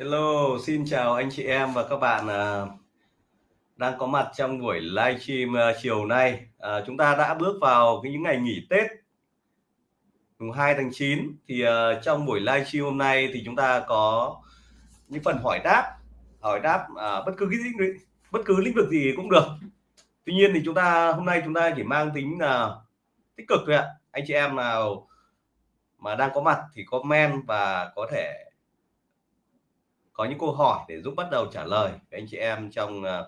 Hello, xin chào anh chị em và các bạn à, đang có mặt trong buổi livestream à, chiều nay. À, chúng ta đã bước vào cái những ngày nghỉ Tết mùng 2 tháng 9 thì à, trong buổi livestream hôm nay thì chúng ta có những phần hỏi đáp, hỏi đáp à, bất cứ cái lĩnh bất cứ lĩnh vực gì cũng được. Tuy nhiên thì chúng ta hôm nay chúng ta chỉ mang tính là tích cực thôi ạ. Anh chị em nào mà đang có mặt thì comment và có thể có những câu hỏi để giúp bắt đầu trả lời với anh chị em trong à,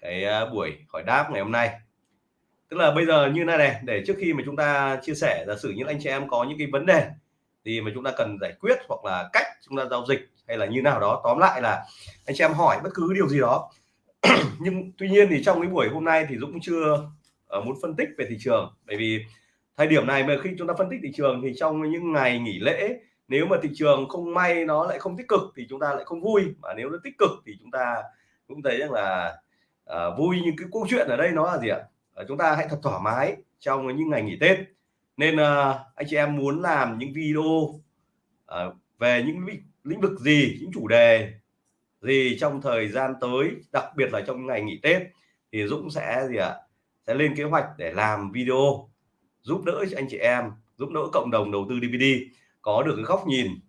cái à, buổi hỏi đáp ngày hôm nay. Tức là bây giờ như này này, để trước khi mà chúng ta chia sẻ, giả sử những anh chị em có những cái vấn đề thì mà chúng ta cần giải quyết hoặc là cách chúng ta giao dịch hay là như nào đó, tóm lại là anh chị em hỏi bất cứ điều gì đó. Nhưng tuy nhiên thì trong cái buổi hôm nay thì Dũng chưa ờ, muốn phân tích về thị trường. Bởi vì thời điểm này mà khi chúng ta phân tích thị trường thì trong những ngày nghỉ lễ nếu mà thị trường không may nó lại không tích cực thì chúng ta lại không vui. Mà nếu nó tích cực thì chúng ta cũng thấy rằng là à, vui nhưng cái câu chuyện ở đây nó là gì ạ? À, chúng ta hãy thật thoải mái trong những ngày nghỉ Tết. Nên à, anh chị em muốn làm những video à, về những lĩnh vực gì những chủ đề gì trong thời gian tới đặc biệt là trong ngày nghỉ Tết thì Dũng sẽ gì ạ? Sẽ lên kế hoạch để làm video giúp đỡ cho anh chị em giúp đỡ cộng đồng đầu tư DVD có được cái góc nhìn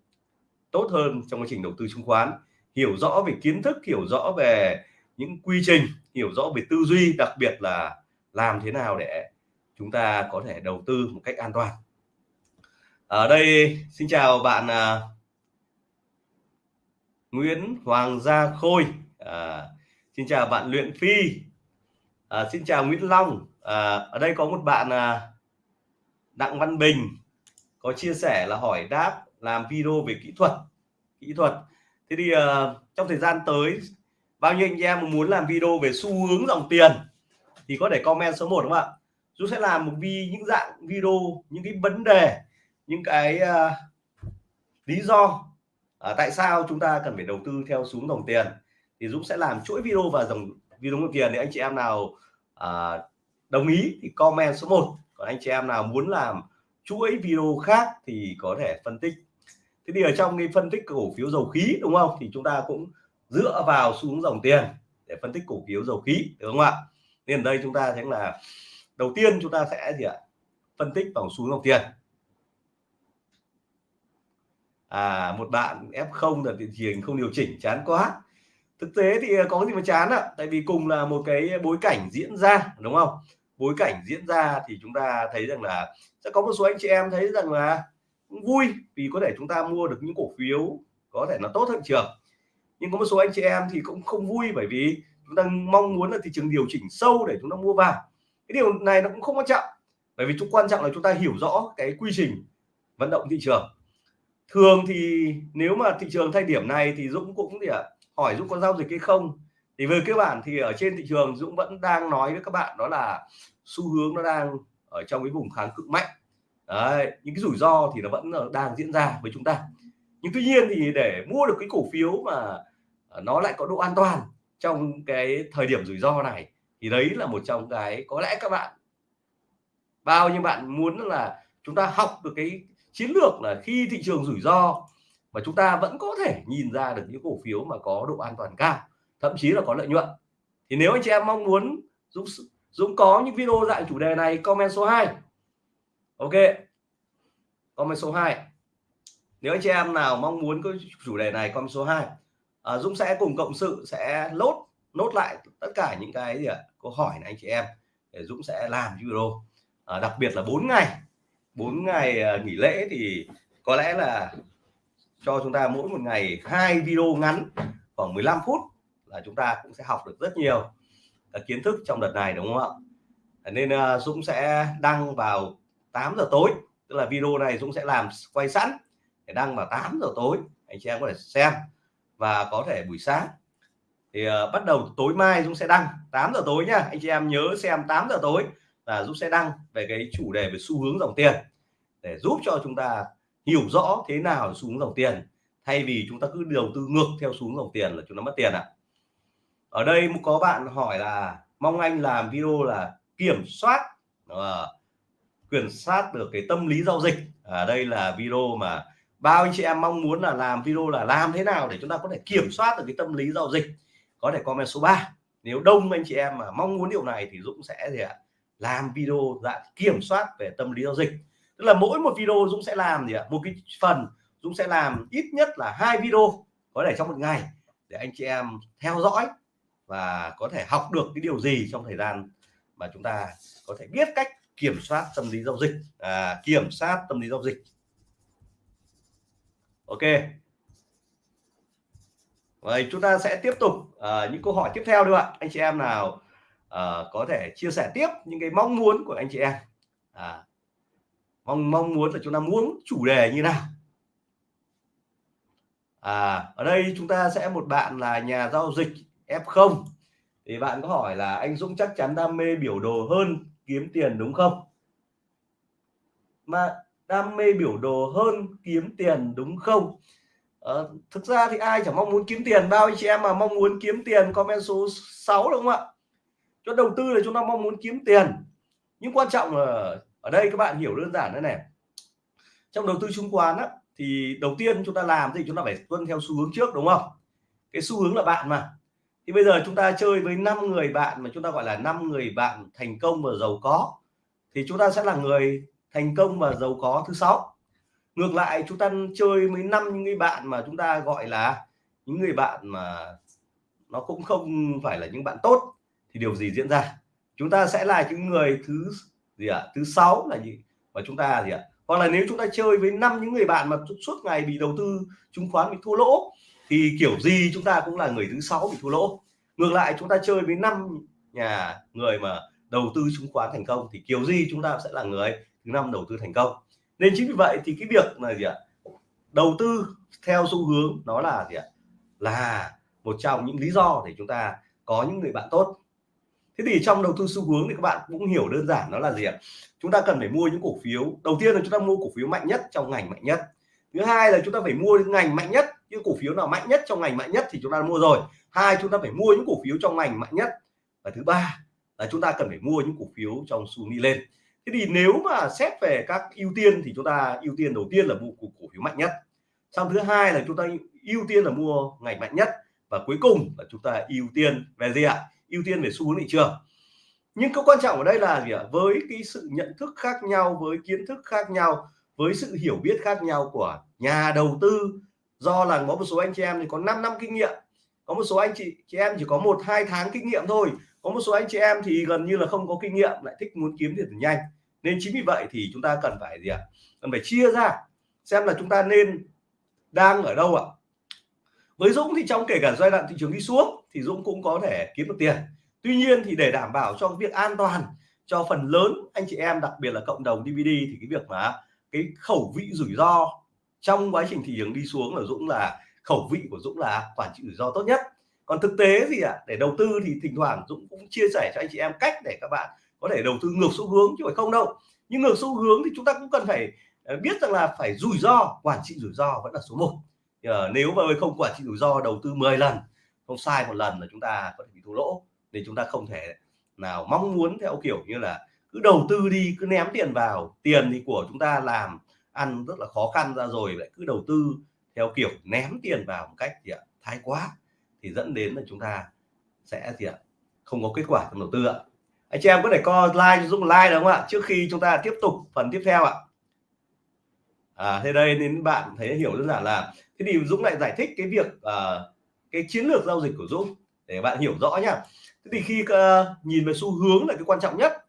tốt hơn trong quá trình đầu tư chứng khoán hiểu rõ về kiến thức hiểu rõ về những quy trình hiểu rõ về tư duy đặc biệt là làm thế nào để chúng ta có thể đầu tư một cách an toàn. Ở đây xin chào bạn à, Nguyễn Hoàng Gia Khôi. À, xin chào bạn Luyện Phi. À, xin chào Nguyễn Long. À, ở đây có một bạn à, Đặng Văn Bình có chia sẻ là hỏi đáp làm video về kỹ thuật kỹ thuật. Thế thì uh, trong thời gian tới bao nhiêu anh em muốn làm video về xu hướng dòng tiền thì có thể comment số 1 đúng không ạ? Dũng sẽ làm một vi những dạng video những cái vấn đề những cái uh, lý do uh, tại sao chúng ta cần phải đầu tư theo xuống dòng tiền thì Dũng sẽ làm chuỗi video và dòng video dòng tiền để anh chị em nào uh, đồng ý thì comment số 1 còn anh chị em nào muốn làm chuỗi video khác thì có thể phân tích. Thế thì ở trong cái phân tích cổ phiếu dầu khí, đúng không? Thì chúng ta cũng dựa vào xuống dòng tiền để phân tích cổ phiếu dầu khí đúng không ạ? Nên đây chúng ta thấy là, đầu tiên chúng ta sẽ gì ạ? Phân tích vào xuống dòng tiền. À một bạn f0 là thị trường không điều chỉnh, chán quá. Thực tế thì có gì mà chán ạ? Tại vì cùng là một cái bối cảnh diễn ra, đúng không? Bối cảnh diễn ra thì chúng ta thấy rằng là sẽ có một số anh chị em thấy rằng là vui vì có thể chúng ta mua được những cổ phiếu có thể nó tốt hơn trường. Nhưng có một số anh chị em thì cũng không vui bởi vì chúng ta mong muốn là thị trường điều chỉnh sâu để chúng ta mua vào. Cái điều này nó cũng không quan trọng, bởi vì chúng quan trọng là chúng ta hiểu rõ cái quy trình vận động thị trường. Thường thì nếu mà thị trường thay điểm này thì Dũng cũng thì hỏi Dũng có giao dịch hay không? Thì về cơ bản thì ở trên thị trường Dũng vẫn đang nói với các bạn đó là xu hướng nó đang ở trong cái vùng kháng cự mạnh. Đấy, những cái rủi ro thì nó vẫn đang diễn ra với chúng ta. Nhưng tuy nhiên thì để mua được cái cổ phiếu mà à, nó lại có độ an toàn trong cái thời điểm rủi ro này thì đấy là một trong cái có lẽ các bạn bao nhiêu bạn muốn là chúng ta học được cái chiến lược là khi thị trường rủi ro mà chúng ta vẫn có thể nhìn ra được những cổ phiếu mà có độ an toàn cao thậm chí là có lợi nhuận. Thì nếu anh chị em mong muốn Dũng Dũng có những video dạng chủ đề này comment số 2 ok. Comment số 2 nếu anh chị em nào mong muốn có chủ đề này comment số 2 à, Dũng sẽ cùng cộng sự sẽ lốt nốt lại tất cả những cái gì ạ? Câu hỏi này anh chị em để Dũng sẽ làm video. À, đặc biệt là 4 ngày. 4 ngày à, nghỉ lễ thì có lẽ là cho chúng ta mỗi một ngày hai video ngắn khoảng 15 phút là chúng ta cũng sẽ học được rất nhiều à, kiến thức trong đợt này đúng không ạ? À, nên uh, Dũng sẽ đăng vào 8 giờ tối tức là video này Dũng sẽ làm quay sẵn để đăng vào 8 giờ tối anh chị em có thể xem và có thể buổi sáng. Thì uh, bắt đầu tối mai Dũng sẽ đăng 8 giờ tối nha anh chị em nhớ xem 8 giờ tối là Dũng sẽ đăng về cái chủ đề về xu hướng dòng tiền để giúp cho chúng ta hiểu rõ thế nào xu hướng dòng tiền. Thay vì chúng ta cứ đầu tư ngược theo xu hướng dòng tiền là chúng ta mất tiền ạ. à ở đây có bạn hỏi là mong anh làm video là kiểm soát uh, kiểm soát được cái tâm lý giao dịch. Ở à, đây là video mà bao anh chị em mong muốn là làm video là làm thế nào để chúng ta có thể kiểm soát được cái tâm lý giao dịch? Có thể comment số 3 nếu đông anh chị em mà mong muốn điều này thì Dũng sẽ gì ạ? Làm video dạng kiểm soát về tâm lý giao dịch. Tức là mỗi một video Dũng sẽ làm gì ạ? Một cái phần Dũng sẽ làm ít nhất là hai video có thể trong một ngày để anh chị em theo dõi và có thể học được cái điều gì trong thời gian mà chúng ta có thể biết cách kiểm soát tâm lý giao dịch à, kiểm soát tâm lý giao dịch. Ok. Vậy chúng ta sẽ tiếp tục uh, những câu hỏi tiếp theo được ạ anh chị em nào uh, có thể chia sẻ tiếp những cái mong muốn của anh chị em? À, mong mong muốn là chúng ta muốn chủ đề như nào? À ở đây chúng ta sẽ một bạn là nhà giao dịch. F0 thì bạn có hỏi là anh Dũng chắc chắn đam mê biểu đồ hơn kiếm tiền đúng không? Mà đam mê biểu đồ hơn kiếm tiền đúng không? À, thực ra thì ai chẳng mong muốn kiếm tiền bao anh chị em mà mong muốn kiếm tiền comment số 6 đúng không ạ? Cho đầu tư là chúng ta mong muốn kiếm tiền. Nhưng quan trọng là ở đây các bạn hiểu đơn giản thế này. Trong đầu tư chứng khoán á, thì đầu tiên chúng ta làm thì chúng ta phải tuân theo xu hướng trước đúng không? Cái xu hướng là bạn mà thì bây giờ chúng ta chơi với 5 người bạn mà chúng ta gọi là 5 người bạn thành công và giàu có, thì chúng ta sẽ là người thành công và giàu có thứ sáu ngược lại, chúng ta chơi với năm những người bạn mà chúng ta gọi là những người bạn mà nó cũng không phải là những bạn tốt, thì điều gì diễn ra chúng ta sẽ là những người thứ gì ạ à? thứ sáu là gì và chúng ta gì ạ à? hoặc là nếu chúng ta chơi với năm những người bạn mà suốt ngày bị đầu tư chứng khoán, bị thua lỗ thì kiểu gì chúng ta cũng là người thứ sáu bị thua lỗ. Ngược lại, chúng ta chơi với năm nhà người mà đầu tư chứng khoán thành công thì kiểu gì chúng ta sẽ là người thứ năm đầu tư thành công. Nên chính vì vậy thì cái việc là gì ạ, đầu tư theo xu hướng nó là gì ạ, là một trong những lý do để chúng ta có những người bạn tốt. Thế thì trong đầu tư xu hướng thì các bạn cũng hiểu đơn giản nó là gì ạ, chúng ta cần phải mua những cổ phiếu. Đầu tiên là chúng ta mua cổ phiếu mạnh nhất, trong ngành mạnh nhất thứ hai là chúng ta phải mua ngành mạnh nhất những cổ phiếu nào mạnh nhất trong ngành mạnh nhất thì chúng ta mua rồi. Hai chúng ta phải mua những cổ phiếu trong ngành mạnh nhất. Và thứ ba là chúng ta cần phải mua những cổ phiếu trong xu đi lên. Thế thì nếu mà xét về các ưu tiên thì chúng ta ưu tiên đầu tiên là mua cổ, cổ phiếu mạnh nhất. Xong thứ hai là chúng ta ưu tiên là mua ngành mạnh nhất. Và cuối cùng là chúng ta ưu tiên về gì ạ? Ưu tiên về xu hướng thị trường. Nhưng cái quan trọng ở đây là gì ạ? Với cái sự nhận thức khác nhau với kiến thức khác nhau với sự hiểu biết khác nhau của nhà đầu tư. Do là có một số anh chị em thì có 5 năm kinh nghiệm, có một số anh chị chị em chỉ có một, hai tháng kinh nghiệm thôi. Có một số anh chị em thì gần như là không có kinh nghiệm, lại thích muốn kiếm tiền nhanh. Nên chính vì vậy thì chúng ta cần phải gì ạ? Cần phải chia ra, xem là chúng ta nên đang ở đâu ạ? Với Dũng thì trong kể cả giai đoạn thị trường đi xuống thì Dũng cũng có thể kiếm được tiền. Tuy nhiên thì để đảm bảo cho việc an toàn cho phần lớn anh chị em, đặc biệt là cộng đồng DVD thì cái việc mà cái khẩu vị rủi ro trong quá trình thị trường đi xuống là Dũng là khẩu vị của Dũng là quản trị rủi ro tốt nhất. Còn thực tế gì ạ à? để đầu tư thì thỉnh thoảng Dũng cũng chia sẻ cho anh chị em cách để các bạn có thể đầu tư ngược xu hướng chứ phải không đâu. Nhưng ngược xu hướng thì chúng ta cũng cần phải ờ, biết rằng là phải rủi ro, quản trị rủi ro vẫn là số 1 ờ, nếu mà không quản trị rủi ro đầu tư 10 lần, không sai một lần là chúng ta có thể bị thua lỗ. Nên chúng ta không thể nào mong muốn theo kiểu như là cứ đầu tư đi cứ ném tiền vào. Tiền thì của chúng ta làm ăn rất là khó khăn ra rồi lại cứ đầu tư theo kiểu ném tiền vào một cách gì ạ? Thái quá. Thì dẫn đến là chúng ta sẽ gì ạ? Không có kết quả trong đầu tư ạ. Anh chị em có thể co like dùng like đúng không ạ? Trước khi chúng ta tiếp tục phần tiếp theo ạ. À thế đây đến bạn thấy hiểu đơn giản là thế thì Dũng lại giải thích cái việc uh, cái chiến lược giao dịch của Dũng để bạn hiểu rõ nhá. Thế thì khi uh, nhìn về xu hướng là cái quan trọng nhất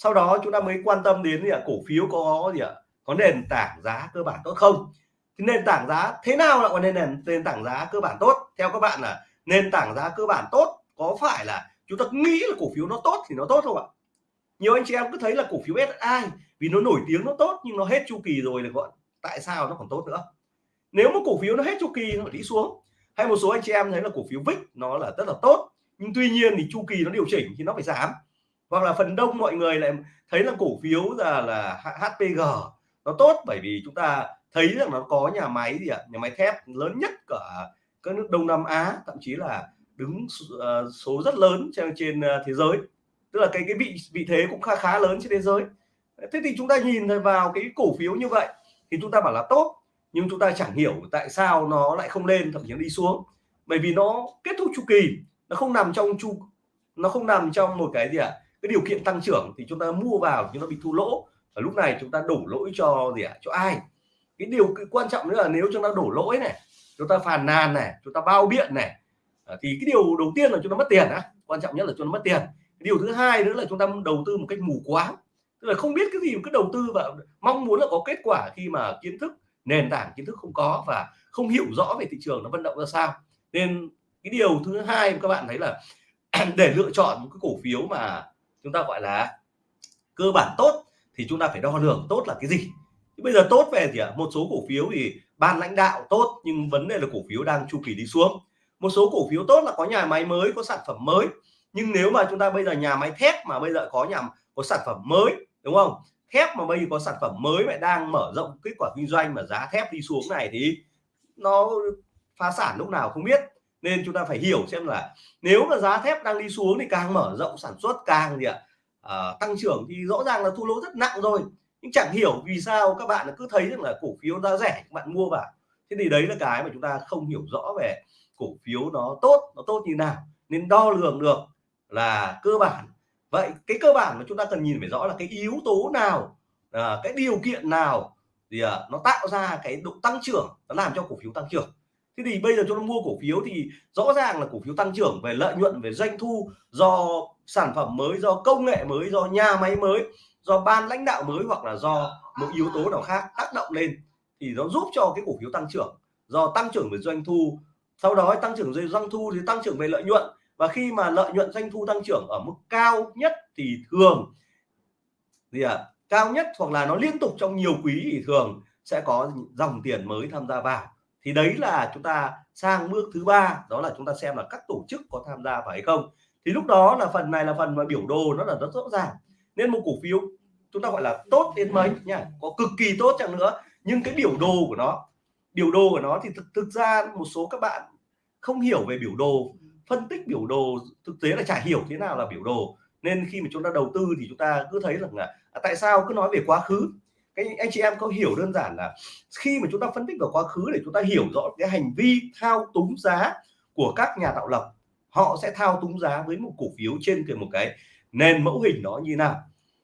sau đó chúng ta mới quan tâm đến gì ạ? Cổ phiếu có gì ạ? Có nền tảng giá cơ bản tốt không? Thì nền tảng giá thế nào là có nền nền tảng giá cơ bản tốt? Theo các bạn là nền tảng giá cơ bản tốt có phải là chúng ta nghĩ là cổ phiếu nó tốt thì nó tốt không ạ? Nhiều anh chị em cứ thấy là cổ phiếu SI vì nó nổi tiếng nó tốt nhưng nó hết chu kỳ rồi là gọi tại sao nó còn tốt nữa? Nếu mà cổ phiếu nó hết chu kỳ nó đi xuống. Hay một số anh chị em thấy là cổ phiếu VIX nó là rất là tốt, nhưng tuy nhiên thì chu kỳ nó điều chỉnh thì nó phải giảm hoặc là phần đông mọi người lại thấy là cổ phiếu là là HPG nó tốt, bởi vì chúng ta thấy rằng nó có nhà máy gì ạ? Nhà máy thép lớn nhất cả các nước Đông Nam Á, thậm chí là đứng ờ, số rất lớn trên trên ờ, thế giới. Tức là cái cái vị vị thế cũng khá khá lớn trên thế giới. Thế thì chúng ta nhìn vào cái cổ phiếu như vậy thì chúng ta bảo là tốt, nhưng chúng ta chẳng hiểu tại sao nó lại không lên, thậm chí nó đi xuống. Bởi vì nó kết thúc chu kỳ, nó không nằm trong chu, nó không nằm trong một cái gì ạ? à? Cái điều kiện tăng trưởng thì chúng ta mua vào nhưng nó bị thua lỗ. Và lúc này chúng ta đổ lỗi cho gì ạ? À? cho ai? Cái điều cái quan trọng nữa là nếu chúng ta đổ lỗi này, chúng ta phàn nàn này, chúng ta bao biện này à, thì cái điều đầu tiên là chúng ta mất tiền á. Quan trọng nhất là chúng ta mất tiền. Điều thứ hai nữa là chúng ta đầu tư một cách mù quáng. Tức là không biết cái gì cứ đầu tư và mong muốn là có kết quả khi mà kiến thức, nền tảng kiến thức không có và không hiểu rõ về thị trường nó vận động ra sao. Nên cái điều thứ hai các bạn thấy là để lựa chọn một cái cổ phiếu mà chúng ta gọi là cơ bản tốt thì chúng ta phải đo lường tốt là cái gì? Bây giờ tốt về thì một số cổ phiếu thì ban lãnh đạo tốt nhưng vấn đề là cổ phiếu đang chu kỳ đi xuống. Một số cổ phiếu tốt là có nhà máy mới, có sản phẩm mới. Nhưng nếu mà chúng ta bây giờ nhà máy thép mà bây giờ có nhà, có sản phẩm mới, đúng không? Thép mà bây giờ có sản phẩm mới lại đang mở rộng kết quả kinh doanh mà giá thép đi xuống này thì nó phá sản lúc nào không biết nên chúng ta phải hiểu xem là nếu mà giá thép đang đi xuống thì càng mở rộng sản xuất càng gì ạ à, tăng trưởng thì rõ ràng là thua lỗ rất nặng rồi. Nhưng chẳng hiểu vì sao các bạn cứ thấy rằng là cổ phiếu giá rẻ các bạn mua vào. Thế thì đấy là cái mà chúng ta không hiểu rõ về cổ phiếu nó tốt nó tốt như nào. Nên đo lường được là cơ bản. Vậy cái cơ bản mà chúng ta cần nhìn phải rõ là cái yếu tố nào à, cái điều kiện nào thì à, nó tạo ra cái độ tăng trưởng nó làm cho cổ phiếu tăng trưởng thế thì bây giờ chúng ta mua cổ phiếu thì rõ ràng là cổ phiếu tăng trưởng về lợi nhuận về doanh thu do sản phẩm mới do công nghệ mới do nhà máy mới do ban lãnh đạo mới hoặc là do một yếu tố nào khác tác động lên thì nó giúp cho cái cổ phiếu tăng trưởng. Do tăng trưởng về doanh thu sau đó tăng trưởng về doanh thu thì tăng trưởng về lợi nhuận. Và khi mà lợi nhuận doanh thu tăng trưởng ở mức cao nhất thì thường gì à, cao nhất hoặc là nó liên tục trong nhiều quý thì thường sẽ có dòng tiền mới tham gia vào thì đấy là chúng ta sang bước thứ ba đó là chúng ta xem là các tổ chức có tham gia phải không. Thì lúc đó là phần này là phần mà biểu đồ nó là rất rõ ràng. Nên một cổ phiếu chúng ta gọi là tốt đến mấy nha có cực kỳ tốt chẳng nữa. Nhưng cái biểu đồ của nó biểu đồ của nó thì thực, thực ra một số các bạn không hiểu về biểu đồ. Phân tích biểu đồ thực tế là chả hiểu thế nào là biểu đồ. Nên khi mà chúng ta đầu tư thì chúng ta cứ thấy rằng là à, tại sao cứ nói về quá khứ? Các anh chị em có hiểu đơn giản là khi mà chúng ta phân tích vào quá khứ để chúng ta hiểu rõ cái hành vi thao túng giá của các nhà tạo lập, họ sẽ thao túng giá với một cổ phiếu trên cái một cái nền mẫu hình đó như nào.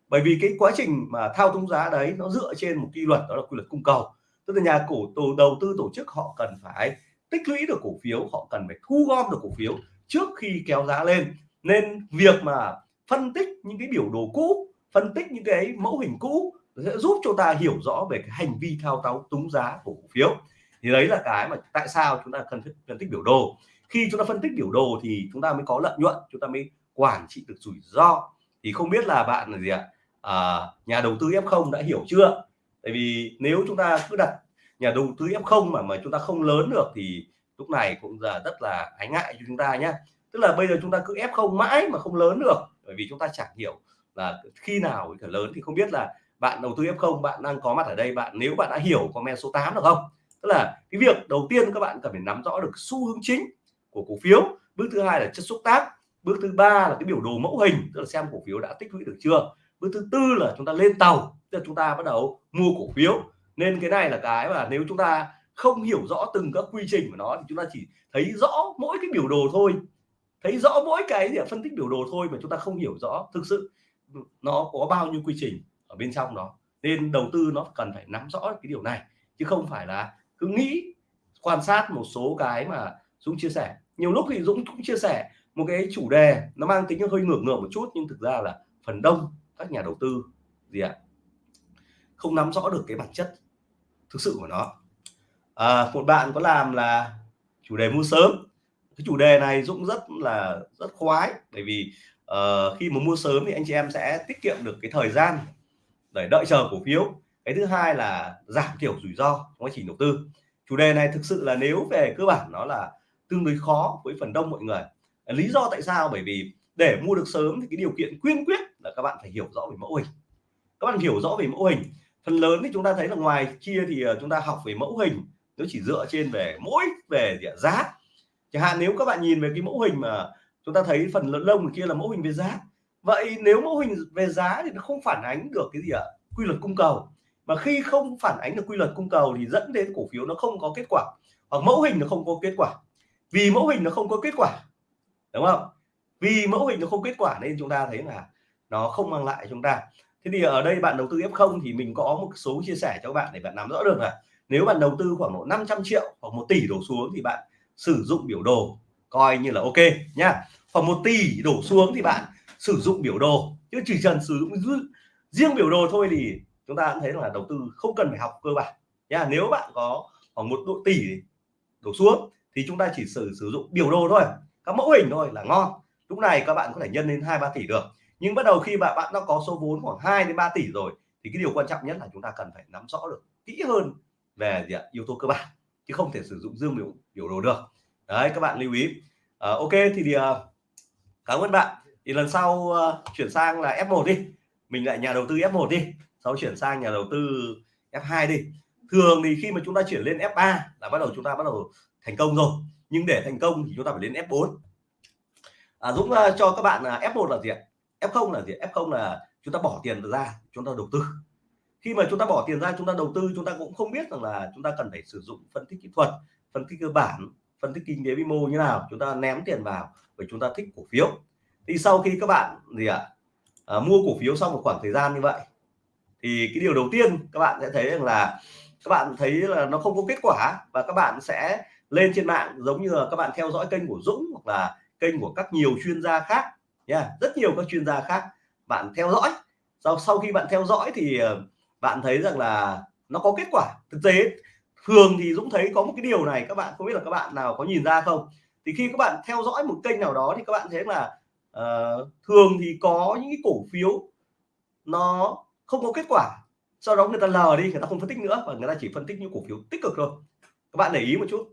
Bởi vì cái quá trình mà thao túng giá đấy nó dựa trên một quy luật, đó là quy luật cung cầu. Tức là nhà cổ tổ đầu tư tổ chức họ cần phải tích lũy được cổ phiếu, họ cần phải thu gom được cổ phiếu trước khi kéo giá lên. Nên việc mà phân tích những cái biểu đồ cũ, phân tích những cái mẫu hình cũ sẽ giúp cho ta hiểu rõ về cái hành vi thao túng túng giá của cổ phiếu. Thì đấy là cái mà tại sao chúng ta cần phân tích biểu đồ. Khi chúng ta phân tích biểu đồ thì chúng ta mới có lợi nhuận chúng ta mới quản trị được rủi ro. Thì không biết là bạn là gì ạ? À, nhà đầu tư F0 đã hiểu chưa? Tại vì nếu chúng ta cứ đặt nhà đầu tư F0 mà mà chúng ta không lớn được thì lúc này cũng là rất là ái ngại cho chúng ta nhé tức là bây giờ chúng ta cứ F0 mãi mà không lớn được bởi vì chúng ta chẳng hiểu là khi nào cả lớn thì không biết là bạn đầu tư F0 bạn đang có mặt ở đây, bạn nếu bạn đã hiểu comment số 8 được không? Tức là cái việc đầu tiên các bạn cần phải nắm rõ được xu hướng chính của cổ phiếu. Bước thứ hai là chất xúc tác. Bước thứ ba là cái biểu đồ mẫu hình, tức là xem cổ phiếu đã tích lũy được chưa? Bước thứ tư là chúng ta lên tàu, tức là chúng ta bắt đầu mua cổ phiếu. Nên cái này là cái mà nếu chúng ta không hiểu rõ từng các quy trình của nó thì chúng ta chỉ thấy rõ mỗi cái biểu đồ thôi. Thấy rõ mỗi cái gì phân tích biểu đồ thôi mà chúng ta không hiểu rõ thực sự nó có bao nhiêu quy trình ở bên trong đó. Nên đầu tư nó cần phải nắm rõ cái điều này chứ không phải là cứ nghĩ quan sát một số cái mà Dũng chia sẻ. Nhiều lúc thì Dũng cũng chia sẻ một cái chủ đề nó mang tính hơi ngược ngược một chút nhưng thực ra là phần đông các nhà đầu tư gì ạ? Không nắm rõ được cái bản chất thực sự của nó. À, một bạn có làm là chủ đề mua sớm. Cái chủ đề này Dũng rất là rất khoái bởi vì uh, khi mà mua sớm thì anh chị em sẽ tiết kiệm được cái thời gian để đợi chờ cổ phiếu. Cái thứ hai là giảm thiểu rủi ro trong quá trình đầu tư. Chủ đề này thực sự là nếu về cơ bản nó là tương đối khó với phần đông mọi người. Lý do tại sao? Bởi vì để mua được sớm thì cái điều kiện quyên quyết là các bạn phải hiểu rõ về mẫu hình. Các bạn hiểu rõ về mẫu hình. Phần lớn thì chúng ta thấy là ngoài kia thì ờ, chúng ta học về mẫu hình. Nó chỉ dựa trên về mỗi về giá. Chẳng hạn nếu các bạn nhìn về cái mẫu hình mà chúng ta thấy phần lông kia là mẫu hình về giá vậy nếu mẫu hình về giá thì nó không phản ánh được cái gì ạ? Quy luật cung cầu. Mà khi không phản ánh được quy luật cung cầu thì dẫn đến cổ phiếu nó không có kết quả. Hoặc mẫu hình nó không có kết quả. Vì mẫu hình nó không có kết quả, đúng không? Vì mẫu hình nó không kết quả nên chúng ta thấy là nó không mang lại chúng ta. Thế thì ở đây bạn đầu tư F0 thì mình có một số chia sẻ cho các bạn để bạn nắm rõ được là nếu bạn đầu tư khoảng độ 500 triệu hoặc một tỷ đổ xuống thì bạn sử dụng biểu đồ coi như là ok nhá. Khoảng một tỷ đổ xuống thì bạn sử dụng biểu đồ chứ chỉ cần sử dụng riêng biểu đồ thôi thì chúng ta cũng thấy là đầu tư không cần phải học cơ bản. Nha nếu bạn có khoảng một độ tỷ đổ xuống thì chúng ta chỉ sử sử dụng biểu đồ thôi các mẫu hình thôi là ngon. Lúc này các bạn có thể nhân lên hai ba tỷ được. Nhưng bắt đầu khi bạn bạn đã có số vốn khoảng 2 đến 3 tỷ rồi thì cái điều quan trọng nhất là chúng ta cần phải nắm rõ được kỹ hơn về gì ạ? yếu tố cơ bản chứ không thể sử dụng dương biểu biểu đồ được. Đấy các bạn lưu ý. À, ok thì, thì uh, cảm ơn bạn thì lần sau uh, chuyển sang là F1 đi mình lại nhà đầu tư F1 đi sau chuyển sang nhà đầu tư F2 đi thường thì khi mà chúng ta chuyển lên F3 là bắt đầu chúng ta bắt đầu thành công rồi nhưng để thành công thì chúng ta phải lên F4 à, Dũng uh, cho các bạn là F1 là gì ạ F0 là gì F0 là chúng ta bỏ tiền ra chúng ta đầu tư khi mà chúng ta bỏ tiền ra chúng ta đầu tư chúng ta cũng không biết rằng là chúng ta cần phải sử dụng phân tích kỹ thuật phân tích cơ bản phân tích kinh tế vĩ mô như nào chúng ta ném tiền vào và chúng ta thích cổ phiếu thì sau khi các bạn gì ạ à, mua cổ phiếu sau một khoảng thời gian như vậy thì cái điều đầu tiên các bạn sẽ thấy rằng là các bạn thấy là nó không có kết quả và các bạn sẽ lên trên mạng giống như là các bạn theo dõi kênh của Dũng hoặc là kênh của các nhiều chuyên gia khác nha. Rất nhiều các chuyên gia khác bạn theo dõi. Sau sau khi bạn theo dõi thì ờ, bạn thấy rằng là nó có kết quả. Thực tế thường thì Dũng thấy có một cái điều này các bạn không biết là các bạn nào có nhìn ra không? Thì khi các bạn theo dõi một kênh nào đó thì các bạn thấy là uh, thường thì có những cái cổ phiếu nó không có kết quả sau đó người ta lờ đi người ta không phân tích nữa và người ta chỉ phân tích những cổ phiếu tích cực thôi. Các bạn để ý một chút.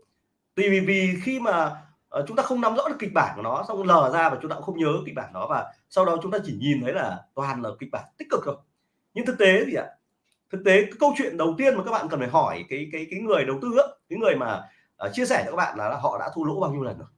Vì vì khi mà uh, chúng ta không nắm rõ được kịch bản của nó xong lờ ra và chúng ta cũng không nhớ kịch bản đó và sau đó chúng ta chỉ nhìn thấy là toàn là kịch bản tích cực thôi. Nhưng thực tế thì ạ? Thực tế cái câu chuyện đầu tiên mà các bạn cần phải hỏi cái cái cái người đầu tư á, cái người mà uh, chia sẻ cho các bạn là, là họ đã thua lỗ bao nhiêu lần rồi?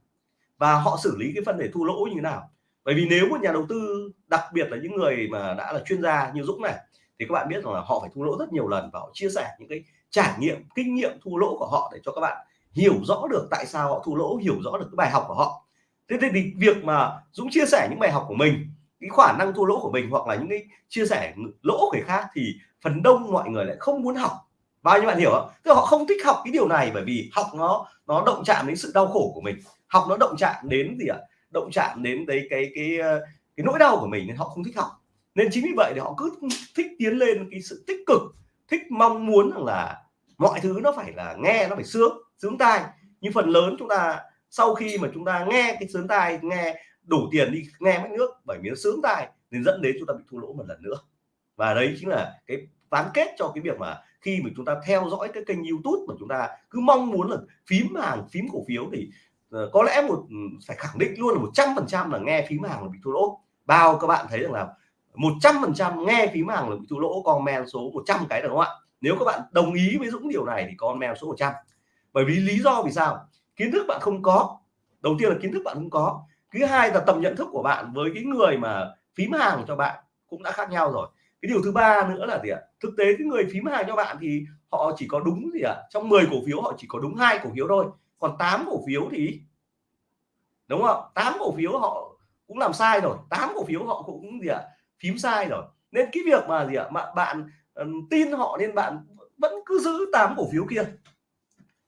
Và họ xử lý cái phần để thua lỗ như thế nào? Bởi vì nếu một nhà đầu tư, đặc biệt là những người mà đã là chuyên gia như Dũng này, thì các bạn biết rằng là họ phải thua lỗ rất nhiều lần và họ chia sẻ những cái trải nghiệm, kinh nghiệm thua lỗ của họ để cho các bạn hiểu rõ được tại sao họ thua lỗ, hiểu rõ được cái bài học của họ. Thế thì việc mà Dũng chia sẻ những bài học của mình, cái khả năng thua lỗ của mình hoặc là những cái chia sẻ lỗ của người khác thì phần đông mọi người lại không muốn học. Bao nhiêu bạn hiểu không? Tức là họ không thích học cái điều này bởi vì học nó nó động chạm đến sự đau khổ của mình, học nó động chạm đến gì ạ? Động chạm đến đấy cái cái ờ, cái, nỗi đau của mình nên họ không thích học. Nên chính vì vậy thì họ cứ thích tiến lên cái sự tích cực thích mong muốn rằng là mọi thứ nó phải là nghe nó phải sướng sướng tai. Nhưng phần lớn chúng ta sau khi mà chúng ta nghe cái sướng tai nghe đủ tiền đi nghe mất nước bởi vì nó sướng tai nên dẫn đến chúng ta bị thua lỗ một lần nữa. Và đấy chính là cái ván kết cho cái việc mà khi mà chúng ta theo dõi cái kênh YouTube mà chúng ta cứ mong muốn là phím hàng phím cổ phiếu thì Ờ, có lẽ một ừ, phải khẳng định luôn là một trăm phần trăm là nghe phím hàng là bị thua lỗ. Bao các bạn thấy rằng là một trăm phần trăm nghe phím hàng là bị thua lỗ, comment số 100 cái được không ạ? Nếu các bạn đồng ý với Dũng điều này thì comment số 100 bởi vì lý do vì sao? Kiến thức bạn không có. Đầu tiên là kiến thức bạn không có. Thứ hai là tầm nhận thức của bạn với cái người mà phím hàng cho bạn cũng đã khác nhau rồi. Cái điều thứ ba nữa là gì ạ? Thực tế cái người phím hàng cho bạn thì họ chỉ có đúng gì ạ? Trong 10 cổ phiếu họ chỉ có đúng hai cổ phiếu thôi còn 8 cổ phiếu thì đúng không? 8 cổ phiếu họ cũng làm sai rồi. 8 cổ phiếu họ cũng gì ạ? Phím sai rồi. Nên cái việc mà gì ạ? Mà bạn um, tin họ nên bạn vẫn cứ giữ 8 cổ phiếu kia.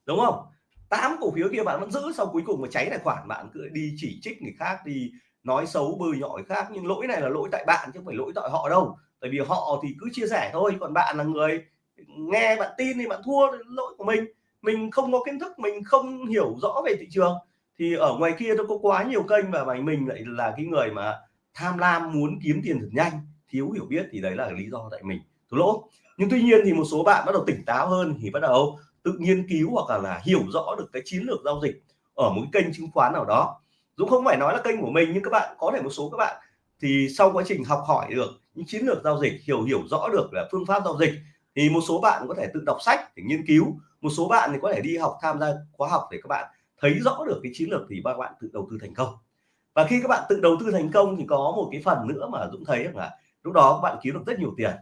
Đúng không? 8 cổ phiếu kia bạn vẫn giữ sau cuối cùng mà cháy tài khoản bạn cứ đi chỉ trích người khác đi nói xấu bơi nhỏ người khác. Nhưng lỗi này là lỗi tại bạn chứ không phải lỗi tại họ đâu. Tại vì họ thì cứ chia sẻ thôi còn bạn là người nghe bạn tin thì bạn thua lỗi của mình mình không có kiến thức mình không hiểu rõ về thị trường. Thì ở ngoài kia nó có quá nhiều kênh và mình lại là cái người mà tham lam muốn kiếm tiền thật nhanh thiếu hiểu biết thì đấy là lý do tại mình. Thua lỗ. Nhưng tuy nhiên thì một số bạn bắt đầu tỉnh táo hơn thì bắt đầu tự nghiên cứu hoặc là, là hiểu rõ được cái chiến lược giao dịch ở một cái kênh chứng khoán nào đó. Dũng không phải nói là kênh của mình nhưng các bạn có thể một số các bạn thì sau quá trình học hỏi được những chiến lược giao dịch hiểu hiểu rõ được là phương pháp giao dịch thì một số bạn có thể tự đọc sách để nghiên cứu một số bạn thì có thể đi học tham gia khóa học để các bạn thấy rõ được cái chiến lược thì các bạn tự đầu tư thành công. Và khi các bạn tự đầu tư thành công thì có một cái phần nữa mà Dũng thấy là lúc đó các bạn kiếm được rất nhiều tiền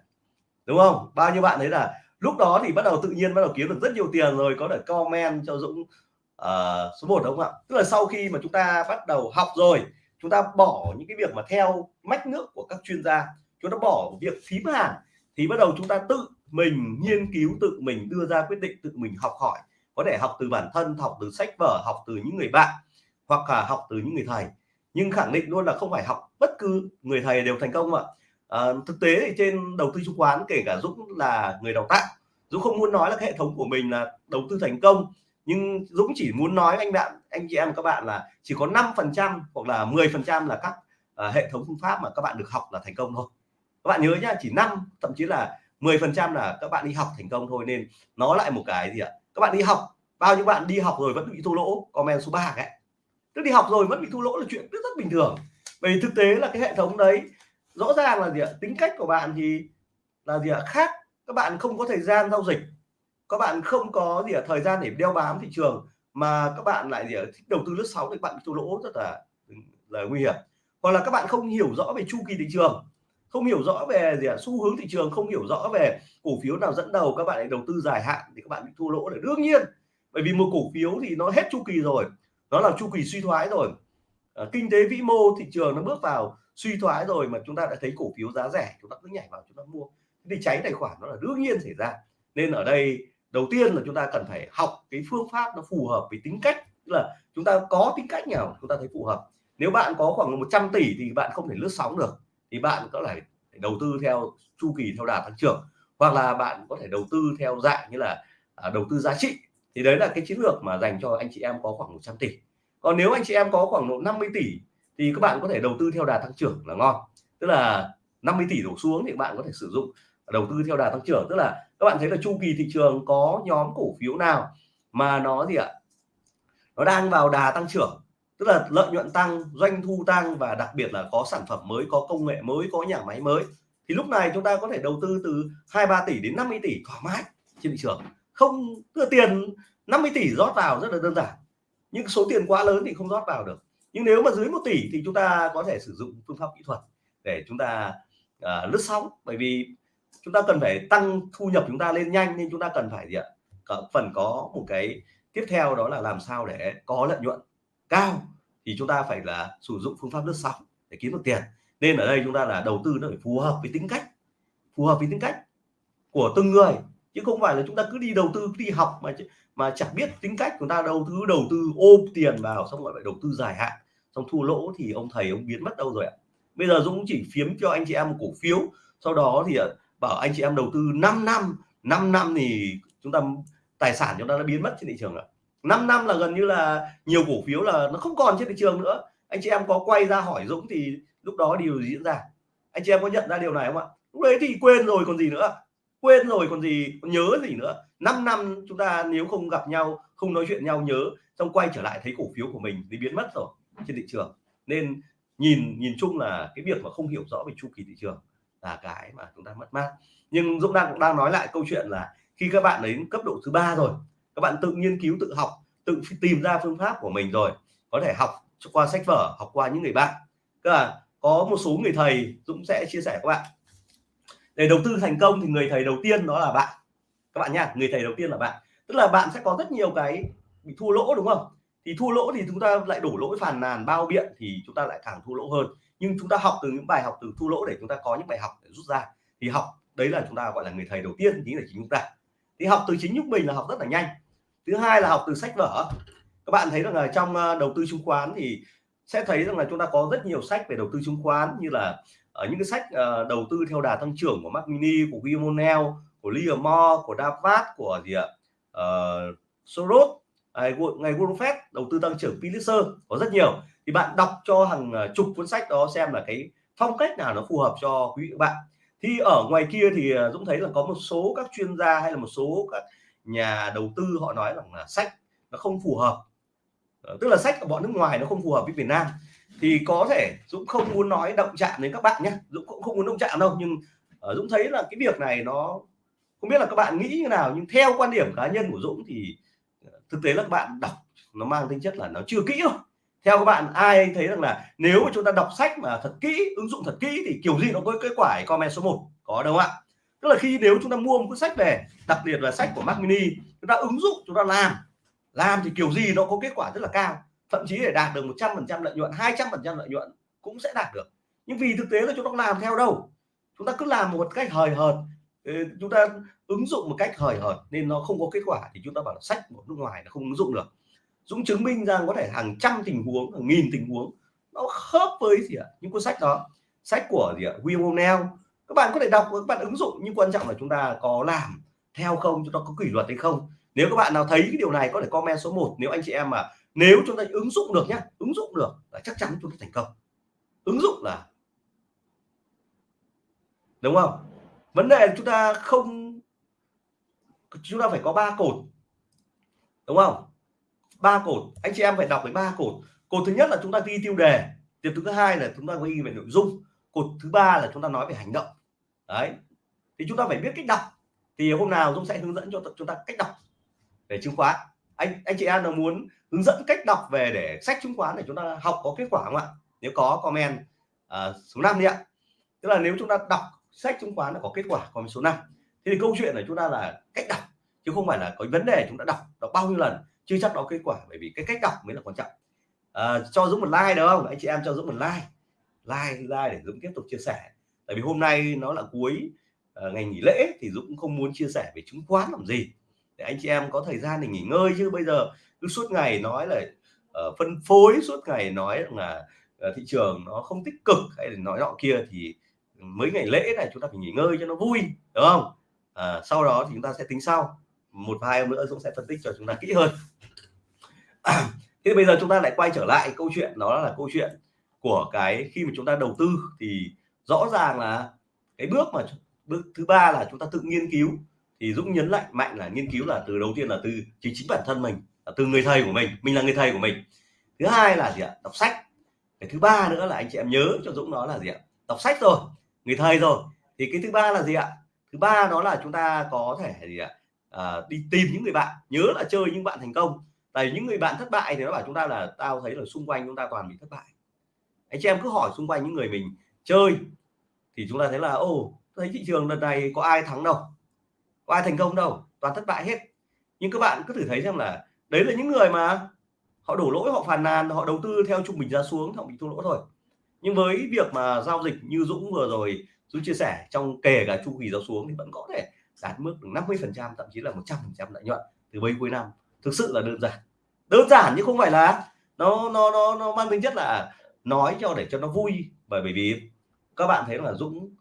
đúng không? Bao nhiêu bạn thấy là lúc đó thì bắt đầu tự nhiên bắt đầu kiếm được rất nhiều tiền rồi có thể comment cho Dũng uh, số 1 đúng không ạ? Tức là sau khi mà chúng ta bắt đầu học rồi chúng ta bỏ những cái việc mà theo mách nước của các chuyên gia chúng ta bỏ việc phím hàng thì bắt đầu chúng ta tự mình nghiên cứu tự mình đưa ra quyết định tự mình học hỏi. Có thể học từ bản thân học từ sách vở học từ những người bạn hoặc là học từ những người thầy. Nhưng khẳng định luôn là không phải học bất cứ người thầy đều thành công ạ. À, thực tế thì trên đầu tư chứng khoán kể cả Dũng là người đào tạo Dũng không muốn nói là cái hệ thống của mình là đầu tư thành công. Nhưng Dũng chỉ muốn nói anh bạn anh chị em các bạn là chỉ có 5 phần trăm hoặc là 10 phần trăm là các uh, hệ thống phương pháp mà các bạn được học là thành công thôi. Các bạn nhớ nhá chỉ 5 thậm chí là 10 phần trăm là các bạn đi học thành công thôi, nên nó lại một cái gì ạ? Các bạn đi học, bao nhiêu bạn đi học rồi vẫn bị thua lỗ? Comment số 3 ấy. tức đi học rồi vẫn bị thua lỗ là chuyện rất rất bình thường. Bởi thực tế là cái hệ thống đấy, rõ ràng là gì ạ? Tính cách của bạn thì là gì ạ? Khác. Các bạn không có thời gian giao dịch. Các bạn không có gì ạ? Thời gian để đeo bám thị trường mà các bạn lại gì ạ? Thích đầu tư lướt sóng thì bạn bị thua lỗ, rất là ừ, là nguy hiểm. Hoặc là các bạn không hiểu rõ về chu kỳ thị trường không hiểu rõ về gì ạ? Xu hướng thị trường không hiểu rõ về cổ phiếu nào dẫn đầu các bạn lại đầu tư dài hạn thì các bạn bị thua lỗ là đương nhiên bởi vì một cổ phiếu thì nó hết chu kỳ rồi nó là chu kỳ suy thoái rồi. À, kinh tế vĩ mô thị trường nó bước vào suy thoái rồi mà chúng ta đã thấy cổ phiếu giá rẻ chúng ta cứ nhảy vào chúng ta mua. Thì cháy tài khoản nó là đương nhiên xảy ra. Nên ở đây đầu tiên là chúng ta cần phải học cái phương pháp nó phù hợp với tính cách tức là chúng ta có tính cách nào chúng ta thấy phù hợp. Nếu bạn có khoảng 100 tỷ thì bạn không thể lướt sóng được thì bạn có thể đầu tư theo chu kỳ theo đà tăng trưởng hoặc là bạn có thể đầu tư theo dạng như là à, đầu tư giá trị. Thì đấy là cái chiến lược mà dành cho anh chị em có khoảng 100 tỷ. Còn nếu anh chị em có khoảng độ 50 tỷ thì các bạn có thể đầu tư theo đà tăng trưởng là ngon. Tức là 50 tỷ đổ xuống thì bạn có thể sử dụng đầu tư theo đà tăng trưởng. Tức là các bạn thấy là chu kỳ thị trường có nhóm cổ phiếu nào mà nó gì ạ? Nó đang vào đà tăng trưởng tức là lợi nhuận tăng doanh thu tăng và đặc biệt là có sản phẩm mới có công nghệ mới có nhà máy mới. Thì lúc này chúng ta có thể đầu tư từ 2-3 tỷ đến 50 tỷ thoải mái trên thị trường. Không đưa tiền 50 tỷ rót vào rất là đơn giản. Nhưng số tiền quá lớn thì không rót vào được. Nhưng nếu mà dưới một tỷ thì chúng ta có thể sử dụng phương pháp kỹ thuật để chúng ta à, lướt sóng. Bởi vì chúng ta cần phải tăng thu nhập chúng ta lên nhanh nên chúng ta cần phải gì ạ? Phần có một cái tiếp theo đó là làm sao để có lợi nhuận cao thì chúng ta phải là sử dụng phương pháp lướt sóng để kiếm được tiền. Nên ở đây chúng ta là đầu tư nó phải phù hợp với tính cách, phù hợp với tính cách của từng người. Chứ không phải là chúng ta cứ đi đầu tư, cứ đi học mà mà chẳng biết tính cách chúng ta đầu tư đầu tư ôm tiền vào xong rồi phải đầu tư dài hạn. Xong thua lỗ thì ông thầy ông biến mất đâu rồi ạ. Bây giờ Dũng chỉ phiếm cho anh chị em một cổ phiếu. Sau đó thì ờ, bảo anh chị em đầu tư 5 năm. 5 năm thì chúng ta, tài sản chúng ta đã biến mất trên thị trường ạ. 5 năm là gần như là nhiều cổ phiếu là nó không còn trên thị trường nữa. Anh chị em có quay ra hỏi Dũng thì lúc đó điều gì diễn ra? Anh chị em có nhận ra điều này không ạ? Lúc đấy thì quên rồi còn gì nữa. Quên rồi còn gì còn nhớ gì nữa. 5 năm chúng ta nếu không gặp nhau, không nói chuyện nhau, nhớ, xong quay trở lại thấy cổ phiếu của mình thì biến mất rồi trên thị trường. Nên nhìn nhìn chung là cái việc mà không hiểu rõ về chu kỳ thị trường là cái mà chúng ta mất mát. Nhưng Dũng đang đang nói lại câu chuyện là khi các bạn đến cấp độ thứ ba rồi các bạn tự nghiên cứu, tự học, tự tìm ra phương pháp của mình rồi. Có thể học qua sách vở, học qua những người bạn. Tức là có một số người thầy Dũng sẽ chia sẻ các bạn. Để đầu tư thành công thì người thầy đầu tiên đó là bạn. Các bạn nha người thầy đầu tiên là bạn. Tức là bạn sẽ có rất nhiều cái bị thua lỗ, đúng không? Thì thua lỗ thì chúng ta lại đổ lỗi phàn nàn, bao biện thì chúng ta lại càng thua lỗ hơn. Nhưng chúng ta học từ những bài học, từ thua lỗ để chúng ta có những bài học để rút ra. Thì học, đấy là chúng ta gọi là người thầy đầu tiên, chính là chính chúng ta thì học từ chính chúng mình là học rất là nhanh thứ hai là học từ sách vở. Các bạn thấy rằng là trong ờ, đầu tư chứng khoán thì sẽ thấy rằng là chúng ta có rất nhiều sách về đầu tư chứng khoán như là ở những cái sách uh, đầu tư theo đà tăng trưởng của Mac Mini của William của Livermore của Davat của gì ạ? Uh, Soros ngày Warren Buffett đầu tư tăng trưởng Pulitzer có rất nhiều. Thì bạn đọc cho hàng chục cuốn sách đó xem là cái phong cách nào nó phù hợp cho quý vị bạn. Thì ở ngoài kia thì Dũng thấy là có một số các chuyên gia hay là một số các nhà đầu tư họ nói rằng là sách nó không phù hợp. Ờ, tức là sách của bọn nước ngoài nó không phù hợp với Việt Nam. Thì có thể Dũng không muốn nói động chạm đến các bạn nhé Dũng cũng không muốn động chạm đâu nhưng uh, Dũng thấy là cái việc này nó không biết là các bạn nghĩ như nào nhưng theo quan điểm cá nhân của Dũng thì ờ, thực tế là các bạn đọc nó mang tính chất là nó chưa kỹ thôi. Theo các bạn ai thấy rằng là nếu mà chúng ta đọc sách mà thật kỹ ứng dụng thật kỹ thì kiểu gì nó có kết quả comment số 1 có đâu ạ? Tức là khi nếu chúng ta mua một cuốn sách về đặc biệt là sách của Mac Mini, chúng ta ứng dụng, chúng ta làm. Làm thì kiểu gì nó có kết quả rất là cao. Thậm chí để đạt được 100% lợi nhuận 200% lợi nhuận cũng sẽ đạt được. Nhưng vì thực tế là chúng ta làm theo đâu. Chúng ta cứ làm một cách hời hợt. Ờ, chúng ta ứng dụng một cách hời hợt nên nó không có kết quả thì chúng ta bảo là sách của nước ngoài nó không ứng dụng được. Dũng chứng minh rằng có thể hàng trăm tình huống, hàng nghìn tình huống nó khớp với gì ạ? Những cuốn sách đó. Sách của gì ạ? William O'Neill các bạn có thể đọc, các bạn ứng dụng nhưng quan trọng là chúng ta có làm theo không, chúng ta có kỷ luật hay không. Nếu các bạn nào thấy cái điều này, có thể comment số 1 nếu anh chị em mà, nếu chúng ta ứng dụng được nhá, ứng dụng được là chắc chắn chúng ta thành công. Ứng dụng là đúng không? Vấn đề chúng ta không, chúng ta phải có ba cột. Đúng không? Ba cột. Anh chị em phải đọc với ba cột. Cột thứ nhất là chúng ta ghi tiêu đề. Tiếp thứ hai là chúng ta ghi về nội dung cột thứ ba là chúng ta nói về hành động. Đấy. Thì chúng ta phải biết cách đọc. Thì hôm nào Dũng sẽ hướng dẫn cho chúng ta cách đọc về chứng khoán. Anh anh chị em nào muốn hướng dẫn cách đọc về để sách chứng khoán để chúng ta học có kết quả không ạ? Nếu có comment uh, số 5 đi ạ. Tức là nếu chúng ta đọc sách chứng khoán là có kết quả comment số 5 thế thì câu chuyện là chúng ta là cách đọc chứ không phải là có vấn đề chúng ta đọc đọc bao nhiêu lần chưa chắc đó kết quả. Bởi vì cái cách đọc mới là quan trọng. À, cho Dũng một like được không? Anh chị em cho Dũng một like like like để Dũng tiếp tục chia sẻ. Tại vì hôm nay nó là cuối uh, ngày nghỉ lễ thì Dũng cũng không muốn chia sẻ về chứng khoán làm gì. Để anh chị em có thời gian để nghỉ ngơi chứ. Bây giờ cứ suốt ngày nói là uh, phân phối suốt ngày nói là uh, thị trường nó không tích cực hay là nói nọ kia thì mấy ngày lễ này chúng ta phải nghỉ ngơi cho nó vui đúng không? À, sau đó thì chúng ta sẽ tính sau. Một hai hôm nữa Dũng sẽ phân tích cho chúng ta kỹ hơn. À, thế bây giờ chúng ta lại quay trở lại câu chuyện đó là câu chuyện của cái khi mà chúng ta đầu tư thì rõ ràng là cái bước mà bước thứ ba là chúng ta tự nghiên cứu. Thì Dũng nhấn lại mạnh là nghiên cứu là từ đầu tiên là từ chính chính bản thân mình là từ người thầy của mình mình là người thầy của mình. Thứ hai là gì ạ? Đọc sách. Cái thứ ba nữa là anh chị em nhớ cho Dũng đó là gì ạ? Đọc sách rồi người thầy rồi. Thì cái thứ ba là gì ạ? Thứ ba đó là chúng ta có thể gì ạ? À, đi tìm những người bạn nhớ là chơi những bạn thành công. Tại những người bạn thất bại thì nó bảo chúng ta là tao thấy là xung quanh chúng ta toàn bị thất bại anh chị em cứ hỏi xung quanh những người mình chơi, thì chúng ta thấy là ô thấy thị trường lần này có ai thắng đâu, có ai thành công đâu, toàn thất bại hết. Nhưng các bạn cứ thử thấy xem là đấy là những người mà họ đổ lỗi, họ phàn nàn, họ đầu tư theo trung bình giá xuống họ bị thua lỗ thôi. Nhưng với việc mà giao dịch như Dũng vừa rồi, Dũng chia sẻ, trong kể cả chu kỳ giá xuống thì vẫn có thể đạt mức 50 phần trăm, thậm chí là 100 phần trăm lợi nhuận từ bây cuối năm. Thực sự là đơn giản. Đơn giản nhưng không phải là nó nó nó nó mang tính chất là nói cho để cho nó vui. Bởi vì các bạn thấy là Dũng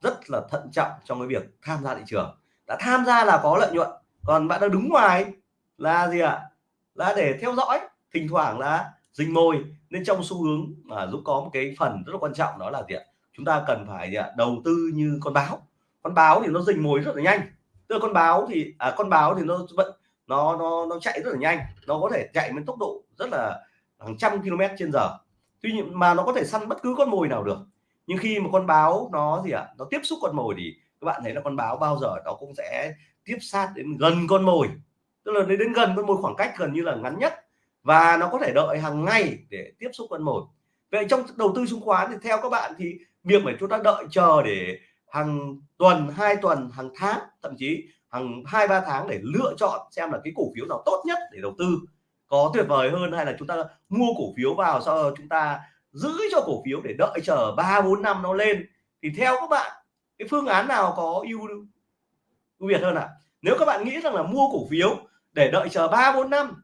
rất là thận trọng trong cái việc tham gia thị trường. Đã tham gia là có lợi nhuận còn bạn đang đứng ngoài là gì ạ? À? là để theo dõi. Thỉnh thoảng là dình mồi. Nên trong xu hướng mà Dũng có một cái phần rất là quan trọng đó là gì ạ? Chúng ta cần phải gì ạ? Đầu tư như con báo. Con báo thì nó dình mồi rất là nhanh. Tức là con báo thì à, con báo thì nó vẫn nó nó nó chạy rất là nhanh. Nó có thể chạy với tốc độ rất là hàng trăm km trên giờ tuy nhiên mà nó có thể săn bất cứ con mồi nào được. Nhưng khi mà con báo nó gì ạ, nó tiếp xúc con mồi thì các bạn thấy là con báo bao giờ nó cũng sẽ tiếp sát đến gần con mồi. Tức là đến gần con mồi khoảng cách gần như là ngắn nhất. Và nó có thể đợi hàng ngày để tiếp xúc con mồi. Vậy trong đầu tư chứng khoán thì theo các bạn thì việc mà chúng ta đợi chờ để hàng tuần, hai tuần, hàng tháng, thậm chí hàng hai, ba tháng để lựa chọn xem là cái cổ phiếu nào tốt nhất để đầu tư có tuyệt vời hơn hay là chúng ta mua cổ phiếu vào sau đó chúng ta giữ cho cổ phiếu để đợi chờ ba, bốn năm nó lên? Thì theo các bạn, cái phương án nào có ưu ưu việt hơn ạ? À? nếu các bạn nghĩ rằng là mua cổ phiếu để đợi chờ ba, bốn năm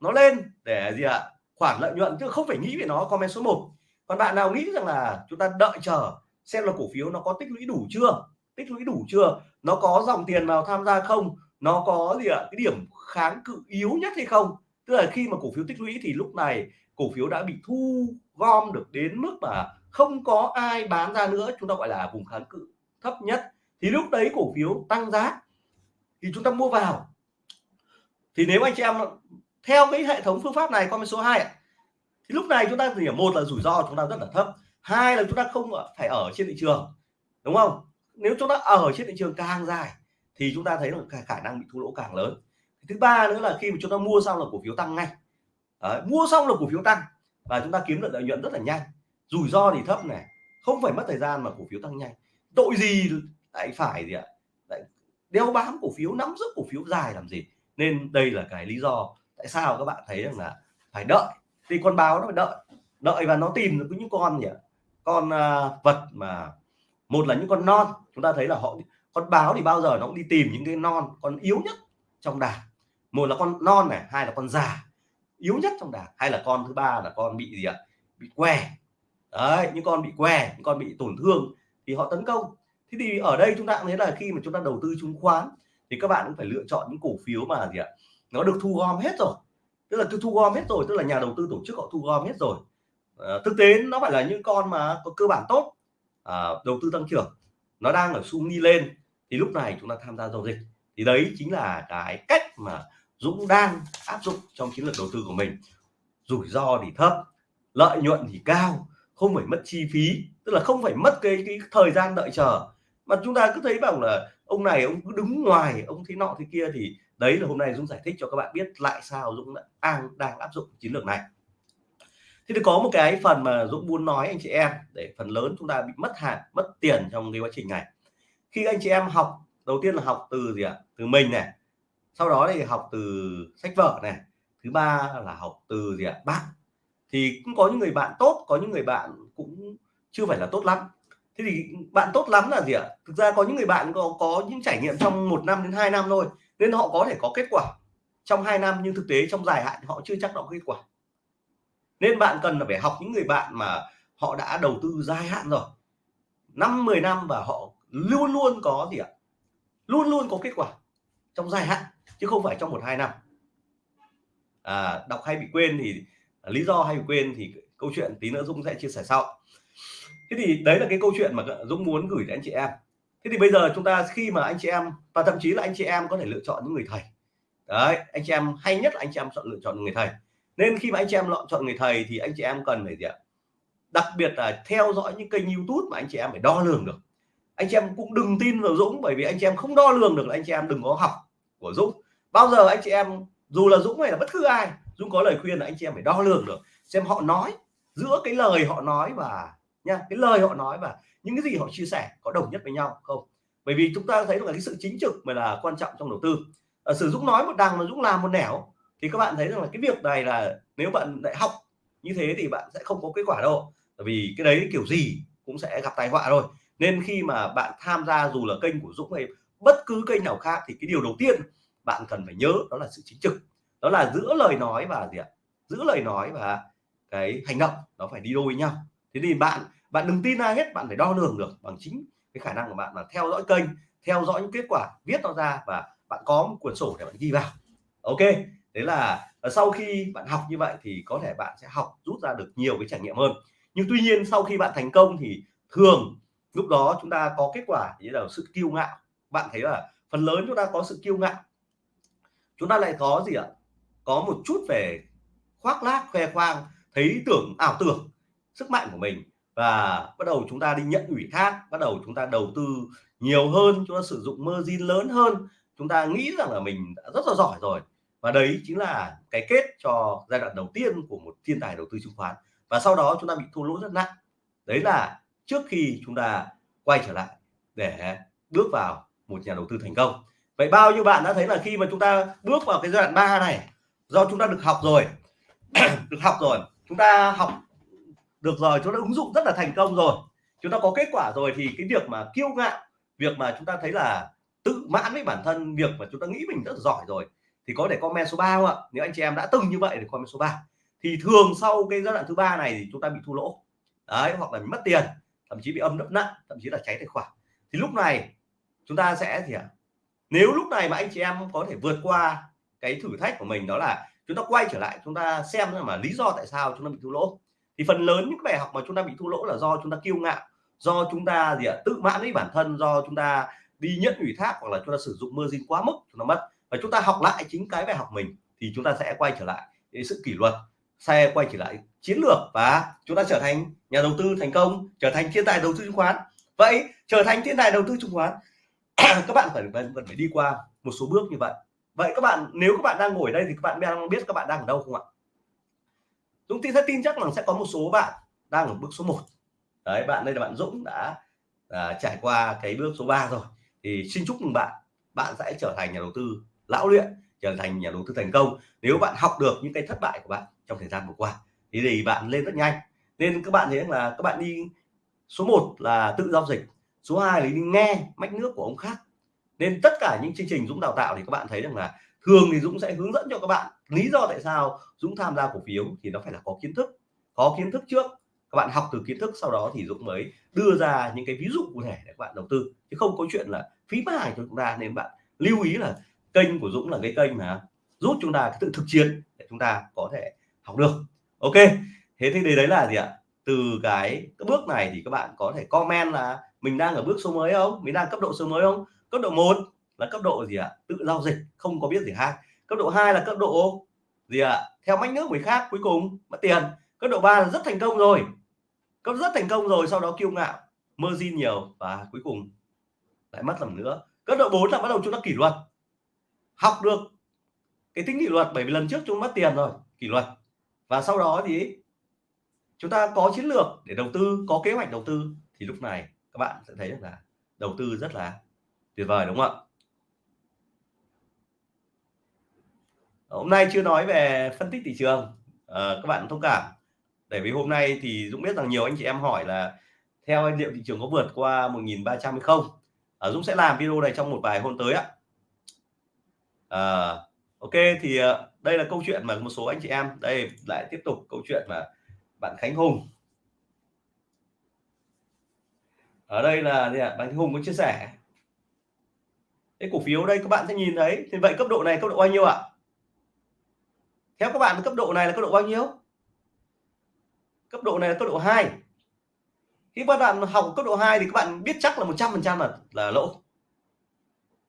nó lên để gì ạ? À? khoản lợi nhuận, chứ không phải nghĩ về nó, comment số 1 còn bạn nào nghĩ rằng là chúng ta đợi chờ xem là cổ phiếu nó có tích lũy đủ chưa? Tích lũy đủ chưa? Nó có dòng tiền vào tham gia không? Nó có gì ạ? À? cái điểm kháng cự yếu nhất hay không? Tức là khi mà cổ phiếu tích lũy thì lúc này cổ phiếu đã bị thu gom được đến mức mà không có ai bán ra nữa, chúng ta gọi là vùng kháng cự thấp nhất. Thì lúc đấy cổ phiếu tăng giá thì chúng ta mua vào. Thì nếu anh chị em theo cái hệ thống phương pháp này con số 2 thì lúc này chúng ta thì một là rủi ro chúng ta rất là thấp, hai là chúng ta không phải ở trên thị trường, đúng không? Nếu chúng ta ở trên thị trường càng dài thì chúng ta thấy là khả năng bị thua lỗ càng lớn. Thứ ba nữa là khi mà chúng ta mua xong là cổ phiếu tăng ngay. Đấy, mua xong là cổ phiếu tăng và chúng ta kiếm được lợi nhuận rất là nhanh. Rủi ro thì thấp này không phải mất thời gian mà cổ phiếu tăng nhanh. Tội gì lại phải gì ạ? Lại đeo bám cổ phiếu nắm giữ cổ phiếu dài làm gì? Nên đây là cái lý do tại sao các bạn thấy rằng là phải đợi. Thì con báo nó phải đợi. Đợi và nó tìm được những con gì ạ con uh, vật mà một là những con non. Chúng ta thấy là họ con báo thì bao giờ nó cũng đi tìm những cái non con yếu nhất trong đàn. Một là con non này hai là con già. Yếu nhất trong đàn. Hay là con thứ ba là con bị gì ạ? Bị què. Đấy những con bị què những con bị tổn thương thì họ tấn công. Thế thì ở đây chúng ta cũng thấy là khi mà chúng ta đầu tư chứng khoán thì các bạn cũng phải lựa chọn những cổ phiếu mà gì ạ? Nó được thu gom hết rồi. Tức là thu gom hết rồi tức là nhà đầu tư tổ chức họ thu gom hết rồi. À, thực tế nó phải là những con mà có cơ bản tốt. À, đầu tư tăng trưởng. Nó đang ở xu đi lên thì lúc này chúng ta tham gia giao dịch. Thì đấy chính là cái cách mà Dũng đang áp dụng trong chiến lược đầu tư của mình. Rủi ro thì thấp lợi nhuận thì cao không phải mất chi phí tức là không phải mất cái, cái thời gian đợi chờ. Mà chúng ta cứ thấy bảo là ông này ông cứ đứng ngoài ông thế nọ thế kia thì đấy là hôm nay Dũng giải thích cho các bạn biết lại sao Dũng đang đang áp dụng chiến lược này. Thì có một cái phần mà Dũng muốn nói anh chị em để phần lớn chúng ta bị mất hàng mất tiền trong cái quá trình này khi anh chị em học, đầu tiên là học từ gì ạ? Từ mình này. Sau đó thì học từ sách vở này. Thứ ba là học từ gì ạ? Bạn. Thì cũng có những người bạn tốt, có những người bạn cũng chưa phải là tốt lắm. Thế thì bạn tốt lắm là gì ạ? Thực ra có những người bạn có có những trải nghiệm trong một năm đến hai năm thôi, nên họ có thể có kết quả trong hai năm, nhưng thực tế trong dài hạn họ chưa chắc đã có kết quả. Nên bạn cần là phải học những người bạn mà họ đã đầu tư dài hạn rồi. Năm 10 năm và họ luôn luôn có gì ạ? Luôn luôn có kết quả trong dài hạn chứ không phải trong một hai năm. À, đọc hay bị quên thì à, lý do hay bị quên thì câu chuyện tí nữa Dũng sẽ chia sẻ sau. Thế thì đấy là cái câu chuyện mà Dũng muốn gửi đến anh chị em. Thế thì bây giờ chúng ta khi mà anh chị em và thậm chí là anh chị em có thể lựa chọn những người thầy. Đấy anh chị em hay nhất là anh chị em chọn lựa chọn người thầy. Nên khi mà anh chị em lựa chọn người thầy thì anh chị em cần phải gì ạ? Đặc biệt là theo dõi những kênh YouTube mà anh chị em phải đo lường được anh chị em cũng đừng tin vào Dũng bởi vì anh chị em không đo lường được là anh chị em đừng có học của Dũng. Bao giờ anh chị em dù là Dũng hay là bất cứ ai Dũng có lời khuyên là anh chị em phải đo lường được xem họ nói giữa cái lời họ nói và nha cái lời họ nói và những cái gì họ chia sẻ có đồng nhất với nhau không? Bởi vì chúng ta thấy là cái sự chính trực mới là quan trọng trong đầu tư. À, sử Dũng nói một đằng mà Dũng làm một nẻo thì các bạn thấy rằng là cái việc này là nếu bạn lại học như thế thì bạn sẽ không có kết quả đâu. Bởi vì cái đấy kiểu gì cũng sẽ gặp tai họa thôi nên khi mà bạn tham gia dù là kênh của Dũng hay bất cứ kênh nào khác thì cái điều đầu tiên bạn cần phải nhớ đó là sự chính trực. Đó là giữa lời nói và gì ạ? Giữa lời nói và cái hành động, nó phải đi đôi với nhau. Thế thì bạn bạn đừng tin ai hết, bạn phải đo lường được bằng chính cái khả năng của bạn là theo dõi kênh, theo dõi những kết quả, viết nó ra và bạn có một cuốn sổ để bạn ghi vào. Ok đấy là à, sau khi bạn học như vậy thì có thể bạn sẽ học, rút ra được nhiều cái trải nghiệm hơn. Nhưng tuy nhiên sau khi bạn thành công thì thường lúc đó chúng ta có kết quả như là sự kiêu ngạo. Bạn thấy là phần lớn chúng ta có sự kiêu ngạo. Chúng ta lại có gì ạ? Có một chút về khoác lác, khoe khoang, thấy tưởng, ảo tưởng, sức mạnh của mình. Và bắt đầu chúng ta đi nhận ủy thác, bắt đầu chúng ta đầu tư nhiều hơn, chúng ta sử dụng margin lớn hơn. Chúng ta nghĩ rằng là mình đã rất là giỏi rồi. Và đấy chính là cái kết cho giai đoạn đầu tiên của một thiên tài đầu tư chứng khoán. Và sau đó chúng ta bị thua lỗ rất nặng. Đấy là trước khi chúng ta quay trở lại để bước vào một nhà đầu tư thành công. Vậy bao nhiêu bạn đã thấy là khi mà chúng ta bước vào cái giai đoạn 3 này, do chúng ta được học rồi, được học rồi, chúng ta học được rồi, chúng ta ứng dụng rất là thành công rồi, chúng ta có kết quả rồi, thì cái việc mà kiêu ngạo, việc mà chúng ta thấy là tự mãn với bản thân, việc mà chúng ta nghĩ mình rất là giỏi rồi, thì có thể comment số 3 không ạ? Nếu anh chị em đã từng như vậy thì comment số 3 thì thường sau cái giai đoạn thứ ba này thì chúng ta bị thua lỗ. Đấy, hoặc là bị mất tiền thậm chí bị âm đậm nặng thậm chí là cháy tài khoản thì lúc này chúng ta sẽ gì ạ? nếu lúc này mà anh chị em có thể vượt qua cái thử thách của mình đó là chúng ta quay trở lại chúng ta xem mà lý do tại sao chúng ta bị thua lỗ thì phần lớn những bài học mà chúng ta bị thua lỗ là do chúng ta kiêu ngạo do chúng ta gì ạ tự mãn với bản thân do chúng ta đi nhận ủy thác hoặc là chúng ta sử dụng margin quá mức chúng ta mất và chúng ta học lại chính cái bài học mình thì chúng ta sẽ quay trở lại cái sự kỷ luật xe quay trở lại chiến lược và chúng ta trở thành nhà đầu tư thành công trở thành thiên tài đầu tư chứng khoán. Vậy trở thành thiên tài đầu tư chứng khoán các bạn phải vẫn phải đi qua một số bước như vậy. Vậy các bạn nếu các bạn đang ngồi đây thì các bạn đang biết các bạn đang ở đâu không ạ? Dũng tin rất tin chắc rằng sẽ có một số bạn đang ở bước số 1 đấy bạn đây là bạn Dũng đã à, trải qua cái bước số 3 rồi. Thì xin chúc mừng bạn. Bạn sẽ trở thành nhà đầu tư lão luyện trở thành nhà đầu tư thành công nếu bạn học được những cái thất bại của bạn trong thời gian vừa qua. Thì thì bạn lên rất nhanh. Nên các bạn thấy là các bạn đi, số 1 là tự giao dịch, số 2 là đi nghe mách nước của ông khác. Nên tất cả những chương trình Dũng đào tạo thì các bạn thấy rằng là thường thì Dũng sẽ hướng dẫn cho các bạn lý do tại sao Dũng tham gia cổ phiếu thì nó phải là có kiến thức. Có kiến thức trước, các bạn học từ kiến thức, sau đó thì Dũng mới đưa ra những cái ví dụ cụ thể để các bạn đầu tư. Chứ không có chuyện là phí bán hàng cho chúng ta nên bạn lưu ý là kênh của Dũng là cái kênh mà giúp chúng ta tự thực chiến để chúng ta có thể học được. Ok thế thì đấy là gì ạ? Từ cái, cái bước này thì các bạn có thể comment là mình đang ở bước số mới không? Mình đang cấp độ số mới không? Cấp độ 1 là cấp độ gì ạ? Tự giao dịch không có biết gì hai cấp độ 2 là cấp độ gì ạ? Theo mách nước người khác cuối cùng mất tiền. Cấp độ 3 là rất thành công rồi. Cấp rất thành công rồi sau đó kiêu ngạo mơ di nhiều và cuối cùng lại mất lần nữa. Cấp độ 4 là bắt đầu chúng ta kỷ luật học được cái tính kỷ luật bởi vì lần trước chúng mất tiền rồi kỷ luật. Và sau đó thì chúng ta có chiến lược để đầu tư có kế hoạch đầu tư. Thì lúc này các bạn sẽ thấy được là đầu tư rất là tuyệt vời đúng không ạ? Hôm nay chưa nói về phân tích thị trường. À, các bạn thông cảm. Bởi vì hôm nay thì Dũng biết rằng nhiều anh chị em hỏi là theo anh liệu thị trường có vượt qua 1.300 hay không? À, Dũng sẽ làm video này trong một vài hôm tới ạ à, ok thì ờ, đây là câu chuyện mà một số anh chị em đây lại tiếp tục câu chuyện mà bạn Khánh Hùng. Ở đây là gì ạ? Bạn Khánh Hùng có chia sẻ. Cái cổ phiếu đây các bạn sẽ nhìn thấy. Thì vậy cấp độ này cấp độ bao nhiêu ạ? Theo các bạn cấp độ này là cấp độ bao nhiêu? Cấp độ này là cấp độ 2 khi các bạn học cấp độ 2 thì các bạn biết chắc là 100 phần trăm là là lỗ.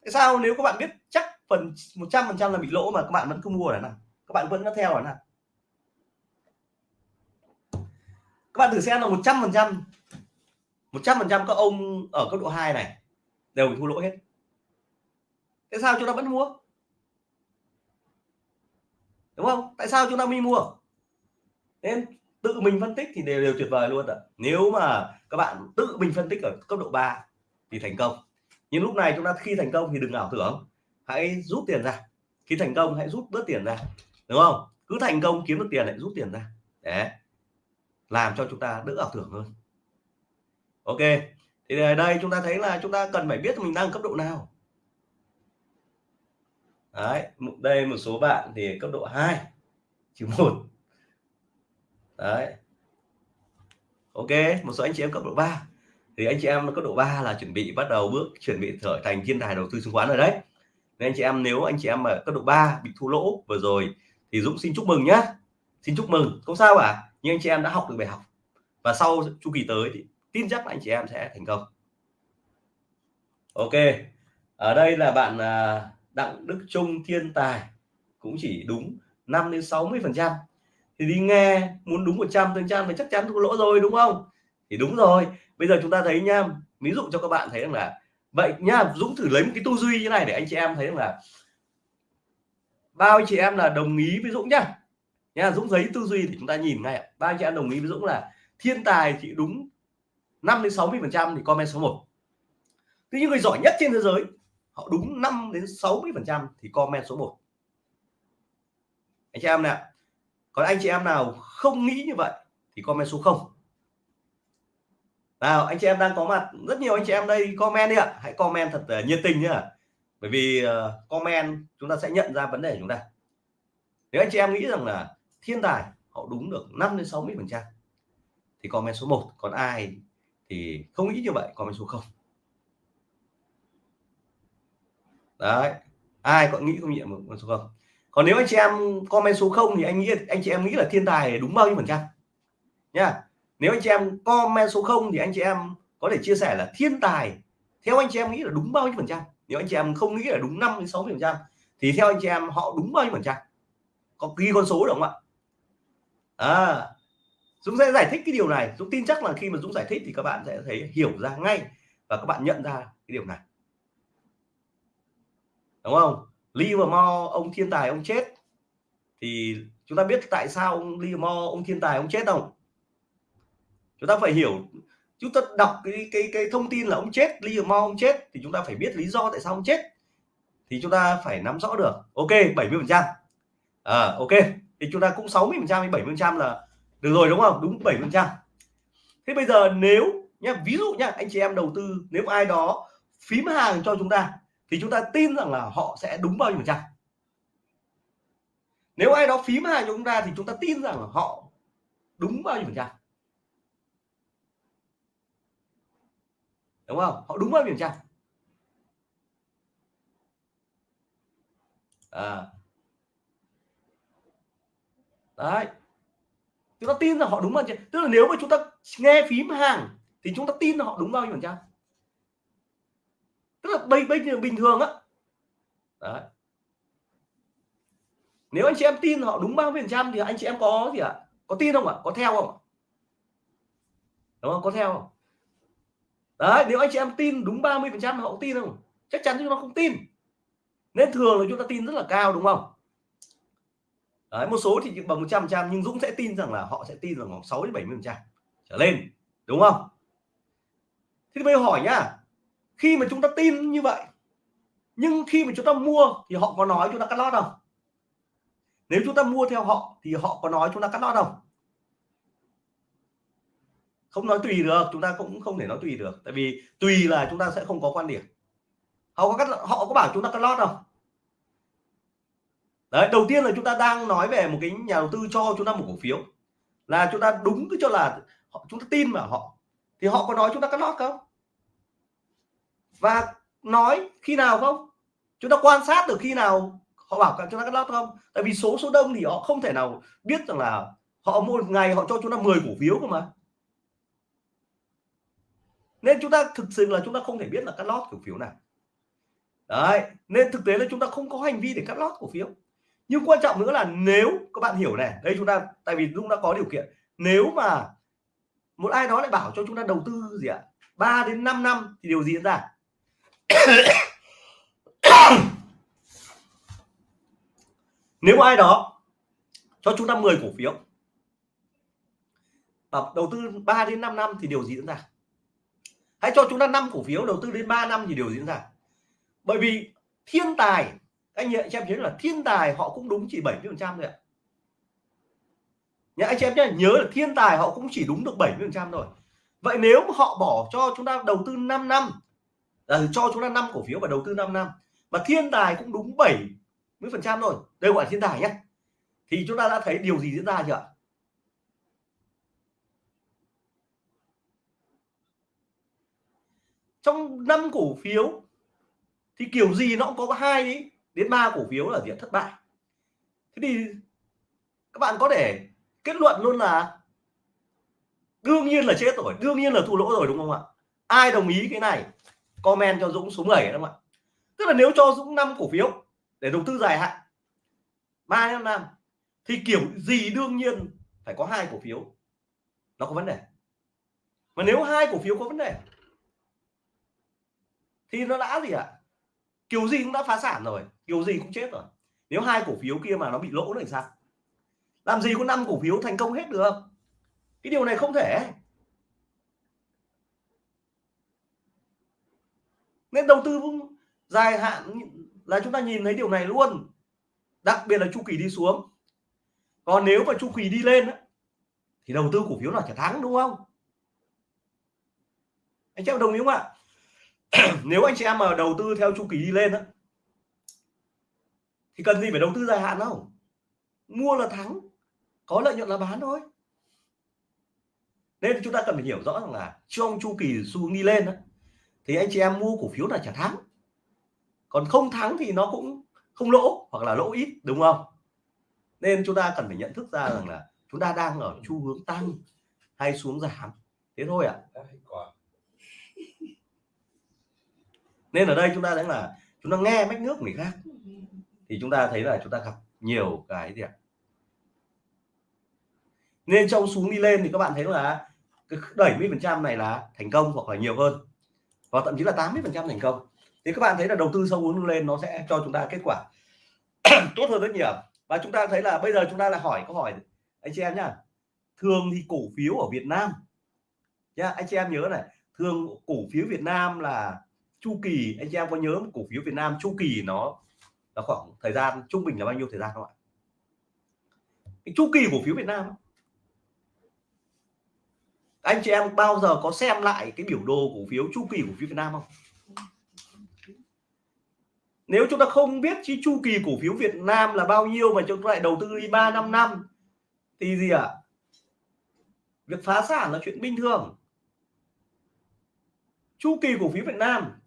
Tại sao nếu các bạn biết chắc phần 100 phần trăm là bị lỗ mà, các bạn vẫn không mua này nào các bạn vẫn có theo này nào các bạn thử xem là 100 phần trăm 100 phần trăm các ông ở cấp độ 2 này đều bị thua lỗ hết. Tại sao chúng ta vẫn mua? Đúng không? Tại sao chúng ta mới mua? Nên tự mình phân tích thì đều đều tuyệt vời luôn ạ. Nếu mà các bạn tự mình phân tích ở cấp độ 3 thì thành công. Nhưng lúc này chúng ta khi thành công thì đừng ảo tưởng hãy rút tiền ra. Khi thành công, hãy rút bớt tiền ra. Đúng không? Cứ thành công, kiếm được tiền lại rút tiền ra. Để làm cho chúng ta đỡ ảo tưởng hơn. Ok. Thì ở đây chúng ta thấy là chúng ta cần phải biết mình đang cấp độ nào. Đấy đây một số bạn thì cấp độ 2 trừ một. Đấy. Ok, một số anh chị em cấp độ 3 thì anh chị em cấp độ 3 là chuẩn bị bắt đầu bước, chuẩn bị trở thành thiên tài đầu tư chứng khoán rồi đấy nên anh chị em nếu anh chị em ở cấp độ 3 bị thua lỗ vừa rồi thì Dũng xin chúc mừng nhá. Xin chúc mừng. Không sao cả, nhưng anh chị em đã học được bài học. Và sau chu kỳ tới thì tin chắc là anh chị em sẽ thành công. Ok, ở đây là bạn à, Đặng Đức Trung thiên tài. Cũng chỉ đúng 5 đến 60 phần trăm. Thì đi nghe, muốn đúng 100 phần trăm thì chắc chắn thua lỗ rồi, đúng không? Thì đúng rồi. Bây giờ chúng ta thấy nha ví dụ cho các bạn thấy rằng là vậy nhá Dũng thử lấy một cái tư duy như này để anh chị em thấy là bao anh chị em là đồng ý với Dũng nhá. Nhá Dũng giấy tư duy thì chúng ta nhìn ngay bao anh chị em đồng ý với Dũng là thiên tài thì đúng 5 đến 60 phần trăm thì comment số 1 thế những người giỏi nhất trên thế giới, họ đúng 5 đến 60 phần trăm thì comment số 1 anh chị em nè, còn anh chị em nào không nghĩ như vậy thì comment số 0 nào anh chị em đang có mặt. Rất nhiều anh chị em đây comment đi ạ. Hãy comment thật uh, nhiệt tình nhá. Bởi vì uh, comment chúng ta sẽ nhận ra vấn đề của chúng ta. Nếu anh chị em nghĩ rằng là thiên tài họ đúng được 5 đến 60 phần trăm thì comment số 1 còn ai thì không nghĩ như vậy comment số 0 đấy ai còn nghĩ không nghiệm một số 0 còn nếu anh chị em comment số 0 thì anh nghĩ anh chị em nghĩ là thiên tài đúng bao nhiêu phần trăm? Nhá nếu anh chị em comment số 0 thì anh chị em có thể chia sẻ là thiên tài, theo anh chị em nghĩ là đúng bao nhiêu phần trăm? Nếu anh chị em không nghĩ là đúng 5 đến 6 phần trăm thì theo anh chị em họ đúng bao nhiêu phần trăm? Có ghi con số được không ạ? À Dũng sẽ giải thích cái điều này. Dũng tin chắc là khi mà Dũng giải thích thì các bạn sẽ thấy hiểu ra ngay và các bạn nhận ra cái điều này. Đúng không? Livermore ông thiên tài, ông chết. Thì chúng ta biết tại sao ông Livermore ông thiên tài, ông chết không? Chúng ta phải hiểu chúng ta đọc cái cái cái thông tin là ông chết Lee Mo ông chết thì chúng ta phải biết lý do tại sao ông chết. Thì chúng ta phải nắm rõ được. Ok 70 phần trăm. À, ok. Thì chúng ta cũng 60 phần trăm 70 phần trăm là được rồi đúng không? Đúng 70 phần trăm. Thế bây giờ nếu nhá ví dụ nhá anh chị em đầu tư nếu ai đó phím hàng cho chúng ta thì chúng ta tin rằng là họ sẽ đúng bao nhiêu phần trăm. Nếu ai đó phím hàng cho chúng ta thì chúng ta tin rằng là họ đúng bao nhiêu phần trăm. Đúng không? Họ đúng bao nhiêu phần trăm? À. đấy. Chúng ta tin là họ đúng bao nhiêu tức là nếu mà chúng ta nghe phím hàng, thì chúng ta tin là họ đúng bao nhiêu phần trăm. Tức là bây bây giờ bình thường á. Đấy. Nếu anh chị em tin họ đúng bao nhiêu phần trăm thì anh chị em có gì ạ? Có tin không ạ? Có theo không đúng không? Có theo không? Đấy nếu anh chị em tin đúng 30 phần trăm họ tin không? Chắc chắn chúng nó không tin. Nên thường là chúng ta tin rất là cao đúng không? Đấy, một số thì bằng 100 trăm nhưng Dũng sẽ tin rằng là họ sẽ tin rằng khoảng 6 đến 70 phần trăm trở lên đúng không? Thế thì bây giờ hỏi nhá khi mà chúng ta tin như vậy nhưng khi mà chúng ta mua thì họ có nói chúng ta cắt lót không? Nếu chúng ta mua theo họ thì họ có nói chúng ta cắt lót không? Không nói tùy được chúng ta cũng không thể nói tùy được tại vì tùy là chúng ta sẽ không có quan điểm họ có cắt họ có bảo chúng ta cắt lót không đấy đầu tiên là chúng ta đang nói về một cái nhà đầu tư cho chúng ta một cổ phiếu là chúng ta đúng cứ cho là họ, chúng ta tin vào họ thì họ có nói chúng ta cắt lót không và nói khi nào không chúng ta quan sát được khi nào họ bảo chúng ta cắt lót không tại vì số số đông thì họ không thể nào biết rằng là họ một ngày họ cho chúng ta 10 cổ phiếu cơ mà nên chúng ta thực sự là chúng ta không thể biết là cắt lót cổ phiếu nào. Đấy, nên thực tế là chúng ta không có hành vi để cắt lót cổ phiếu. Nhưng quan trọng nữa là nếu, các bạn hiểu này, đây chúng ta, tại vì Dung đã có điều kiện. Nếu mà một ai đó lại bảo cho chúng ta đầu tư gì ạ à? 3 đến 5 năm thì điều gì diễn ra? Nếu ai đó cho chúng ta 10 cổ phiếu đầu tư 3 đến 5 năm thì điều gì diễn ra? Hãy cho chúng ta 5 cổ phiếu đầu tư đến 3 năm thì điều diễn ra? Bởi vì thiên tài, anh chị em nhớ là thiên tài họ cũng đúng chỉ 70 phần trăm thôi ạ. Nhá, anh chị em nhé nhớ là thiên tài họ cũng chỉ đúng được 70 phần trăm thôi. Vậy nếu họ bỏ cho chúng ta đầu tư 5 năm là cho chúng ta 5 cổ phiếu và đầu tư 5 năm, mà thiên tài cũng đúng 70 phần trăm thôi đây gọi là thiên tài nhé thì chúng ta đã thấy điều gì diễn ra chưa ạ? Trong năm cổ phiếu, thì kiểu gì nó cũng có hai đến ba cổ phiếu là diện thất bại. Thế thì các bạn có thể kết luận luôn là đương nhiên là chết rồi, đương nhiên là thua lỗ rồi, đúng không ạ? Ai đồng ý cái này, comment cho Dũng số 7 đúng không ạ? Tức là nếu cho Dũng năm cổ phiếu để đầu tư dài hạn, ba năm năm, thì kiểu gì đương nhiên phải có hai cổ phiếu. Nó có vấn đề. Mà nếu hai cổ phiếu có vấn đề thì nó đã gì ạ? À? kiểu gì cũng đã phá sản rồi, kiểu gì cũng chết rồi. Nếu hai cổ phiếu kia mà nó bị lỗ thì sao? Làm gì có năm cổ phiếu thành công hết được? Cái điều này không thể. Nên đầu tư dài hạn, là chúng ta nhìn thấy điều này luôn. Đặc biệt là chu kỳ đi xuống. Còn nếu mà chu kỳ đi lên thì đầu tư cổ phiếu nào chả thắng, đúng không? Anh chị em đồng ý không ạ? nếu anh chị em mà đầu tư theo chu kỳ đi lên á thì cần gì phải đầu tư dài hạn đâu. Mua là thắng có lợi nhuận là bán thôi. Nên chúng ta cần phải hiểu rõ rằng là trong chu kỳ xu hướng đi lên đó, thì anh chị em mua cổ phiếu là chả thắng. Còn không thắng thì nó cũng không lỗ hoặc là lỗ ít đúng không? Nên chúng ta cần phải nhận thức ra rằng là chúng ta đang ở xu hướng tăng hay xuống giảm. Thế thôi ạ. À? Nên ở đây chúng ta thấy là chúng ta nghe mách nước người khác. Thì chúng ta thấy là chúng ta gặp nhiều cái gì ạ? Nên trong xuống đi lên thì các bạn thấy là cái 70 phần trăm này là thành công hoặc là nhiều hơn. Và thậm chí là 80 phần trăm thành công. Thì các bạn thấy là đầu tư sâu hướng lên nó sẽ cho chúng ta kết quả tốt hơn rất nhiều. Và chúng ta thấy là bây giờ chúng ta là hỏi câu hỏi anh chị em nhá. Thường thì cổ phiếu ở Việt Nam, nhá, anh chị em nhớ này, thường cổ phiếu Việt Nam là chu kỳ, anh chị em có nhớ cổ phiếu Việt Nam chu kỳ nó là khoảng thời gian trung bình là bao nhiêu thời gian không ạ? Cái chu kỳ cổ phiếu Việt Nam anh chị em bao giờ có xem lại cái biểu đồ cổ phiếu chu kỳ cổ phiếu Việt Nam không? Nếu chúng ta không biết chi chu kỳ cổ phiếu Việt Nam là bao nhiêu mà chúng ta lại đầu tư đi 3 năm năm, thì gì ạ? À? việc phá sản là chuyện bình thường. Chu kỳ cổ phiếu Việt Nam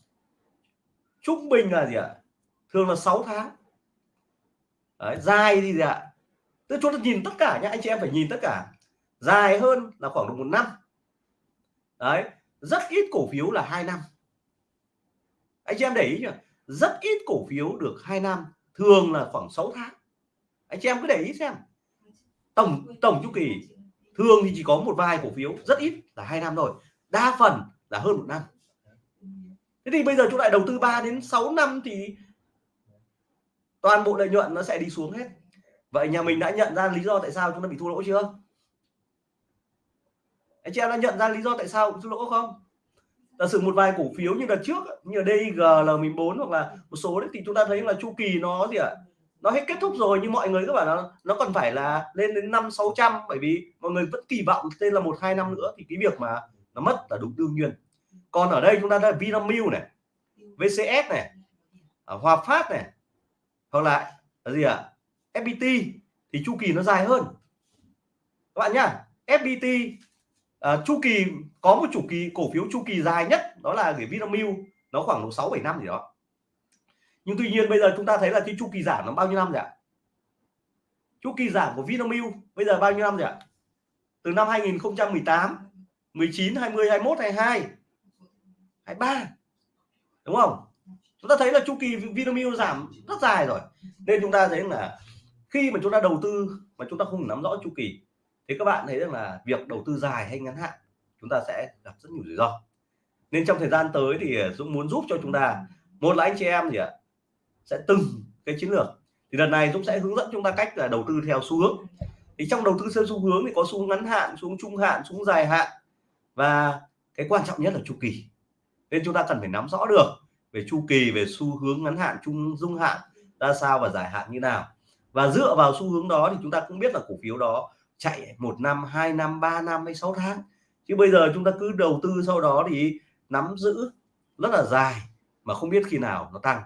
trung bình là gì ạ? Thường là 6 tháng. Đấy, dài thì gì ạ? Tức chúng ta nhìn tất cả nhá anh chị em phải nhìn tất cả. Dài hơn là khoảng được một năm. Đấy rất ít cổ phiếu là hai năm. Anh chị em để ý nhỉ rất ít cổ phiếu được hai năm thường là khoảng 6 tháng. Anh chị em cứ để ý xem. Tổng tổng chu kỳ thường thì chỉ có một vài cổ phiếu rất ít là hai năm rồi đa phần là hơn một năm thế thì bây giờ chúng lại đầu tư 3 đến 6 năm thì toàn bộ lợi nhuận nó sẽ đi xuống hết. Vậy nhà mình đã nhận ra lý do tại sao chúng ta bị thua lỗ chưa? Anh chị em đã nhận ra lý do tại sao thua lỗ không? Giả sử một vài cổ phiếu như đợt trước, như DIG L14 hoặc là một số đấy, thì chúng ta thấy là chu kỳ nó gì ạ? À? nó hết kết thúc rồi, nhưng mọi người các bạn nó nó còn phải là lên đến năm sáu trăm, bởi vì mọi người vẫn kỳ vọng tên là một hai năm nữa thì cái việc mà nó mất là đúng đương nhiên còn ở đây chúng ta đã Vinamilk này VCS này ở Hòa Phát này hoặc là là gì ạ? À? FPT thì chu kỳ nó dài hơn. Các bạn nhá FPT à, chu kỳ có một chu kỳ cổ phiếu chu kỳ dài nhất đó là cái Vinamilk nó khoảng độ sáu bảy năm gì đó. Nhưng tuy nhiên bây giờ chúng ta thấy là cái chu kỳ giảm nó bao nhiêu năm rồi ạ? Chu kỳ giảm của Vinamilk bây giờ bao nhiêu năm rồi ạ? Từ năm 2018 19 20 21 22 23 đúng không? Chúng ta thấy là chu kỳ Vinamilk giảm rất dài rồi. Nên chúng ta thấy là khi mà chúng ta đầu tư mà chúng ta không nắm rõ chu kỳ, thì các bạn thấy rằng là việc đầu tư dài hay ngắn hạn, chúng ta sẽ gặp rất nhiều rủi ro. Nên trong thời gian tới thì Dũng muốn giúp cho chúng ta, một là anh chị em gì ạ, sẽ từng cái chiến lược. Thì lần này Dũng sẽ hướng dẫn chúng ta cách là đầu tư theo xu hướng. Thì trong đầu tư theo xu hướng thì có xu hướng ngắn hạn xuống trung hạn xuống dài hạn. Và cái quan trọng nhất là chu kỳ nên chúng ta cần phải nắm rõ được về chu kỳ, về xu hướng ngắn hạn, trung dung hạn, ra sao và dài hạn như nào. Và dựa vào xu hướng đó thì chúng ta cũng biết là cổ phiếu đó chạy một năm, hai năm, ba năm hay sáu tháng. Chứ bây giờ chúng ta cứ đầu tư sau đó thì nắm giữ rất là dài mà không biết khi nào nó tăng.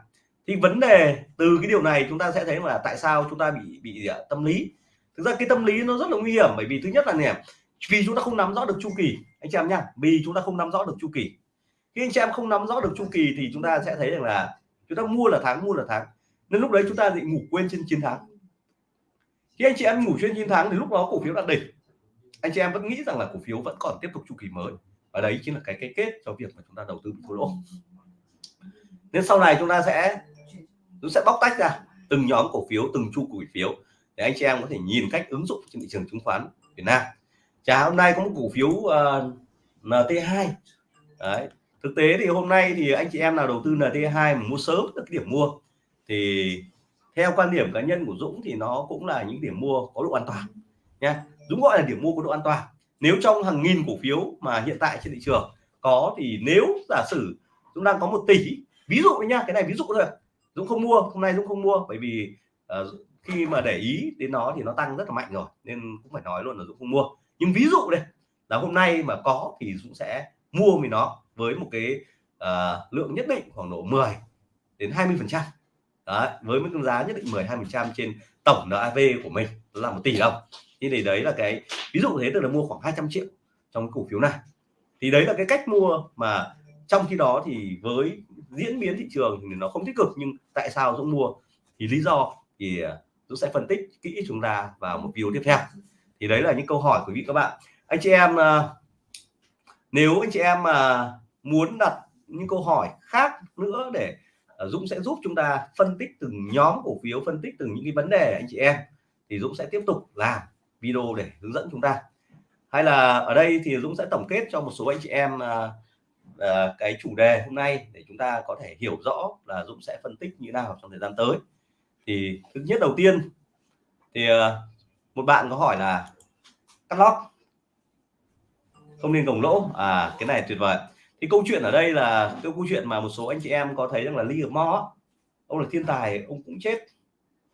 Thì vấn đề từ cái điều này chúng ta sẽ thấy là tại sao chúng ta bị bị gì ạ? tâm lý. Thực ra cái tâm lý nó rất là nguy hiểm bởi vì thứ nhất là nè, vì chúng ta không nắm rõ được chu kỳ. Anh chị em nhá, vì chúng ta không nắm rõ được chu kỳ khi anh chị em không nắm rõ được chu kỳ thì chúng ta sẽ thấy rằng là chúng ta mua là tháng mua là tháng. Nên lúc đấy chúng ta bị ngủ quên trên chiến thắng. Khi anh chị em ngủ trên chiến thắng thì lúc đó cổ phiếu đạt đỉnh. Anh chị em vẫn nghĩ rằng là cổ phiếu vẫn còn tiếp tục chu kỳ mới. Và đấy chính là cái cái kết cho việc mà chúng ta đầu tư bị thua lỗ nên sau này chúng ta sẽ chúng sẽ bóc tách ra từng nhóm cổ phiếu từng chu cổ phiếu để anh chị em có thể nhìn cách ứng dụng trên thị trường chứng khoán Việt Nam. Chả hôm nay có một cổ phiếu ờ, uh, NT2 đấy thực tế thì hôm nay thì anh chị em nào đầu tư NT2 mà mua sớm được cái điểm mua thì theo quan điểm cá nhân của Dũng thì nó cũng là những điểm mua có độ an toàn nha. Dũng gọi là điểm mua có độ an toàn. Nếu trong hàng nghìn cổ phiếu mà hiện tại trên thị trường có thì nếu giả sử dũng đang có một tỷ ví dụ nha cái này ví dụ thôi. Dũng không mua hôm nay Dũng không mua bởi vì uh, khi mà để ý đến nó thì nó tăng rất là mạnh rồi nên cũng phải nói luôn là Dũng không mua. Nhưng ví dụ đây là hôm nay mà có thì Dũng sẽ mua vì nó với một cái uh, lượng nhất định khoảng độ 10 đến 20 phần trăm. Với mức giá nhất định 10 20 phần trăm trên tổng NAV của mình. Là một tỷ đồng. Thì để đấy là cái ví dụ thế tức là mua khoảng 200 triệu trong cổ phiếu này. Thì đấy là cái cách mua mà trong khi đó thì với diễn biến thị trường thì nó không tích cực nhưng tại sao Dũng mua? Thì lý do thì ờ, Dũng sẽ phân tích kỹ chúng ta vào một video tiếp theo. Thì đấy là những câu hỏi của quý vị các bạn. Anh chị em ờ, nếu anh chị em mà muốn đặt những câu hỏi khác nữa để ờ, Dũng sẽ giúp chúng ta phân tích từng nhóm cổ phiếu phân tích từng những cái vấn đề anh chị em. Thì Dũng sẽ tiếp tục làm video để hướng dẫn chúng ta. Hay là ở đây thì Dũng sẽ tổng kết cho một số anh chị em uh, cái chủ đề hôm nay để chúng ta có thể hiểu rõ là Dũng sẽ phân tích như nào trong thời gian tới. Thì thứ nhất đầu tiên thì uh, một bạn có hỏi là cắt lót. Không nên gồng lỗ. À cái này tuyệt vời thì câu chuyện ở đây là cái câu chuyện mà một số anh chị em có thấy rằng là Lee Mo ông là thiên tài ông cũng chết.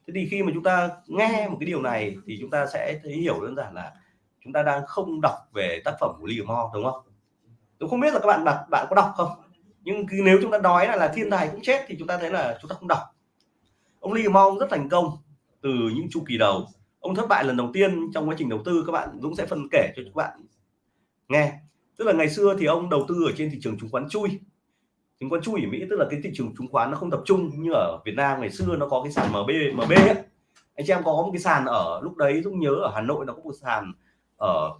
Thế thì khi mà chúng ta nghe một cái điều này thì chúng ta sẽ thấy hiểu đơn giản là chúng ta đang không đọc về tác phẩm của Lee Mo đúng không? Tôi không biết là các bạn bạn bạn có đọc không? Nhưng nếu chúng ta nói là, là thiên tài cũng chết thì chúng ta thấy là chúng ta không đọc. Ông Lee Mo rất thành công từ những chu kỳ đầu. Ông thất bại lần đầu tiên trong quá trình đầu tư các bạn Dũng sẽ phân kể cho các bạn nghe tức là ngày xưa thì ông đầu tư ở trên thị trường chứng khoán chui. Chứng khoán chui ở Mỹ tức là cái thị trường chứng khoán nó không tập trung như ở Việt Nam ngày xưa nó có cái sàn MB MB ấy. anh chị em có một cái sàn ở lúc đấy Dũng nhớ ở Hà Nội nó có một sàn ở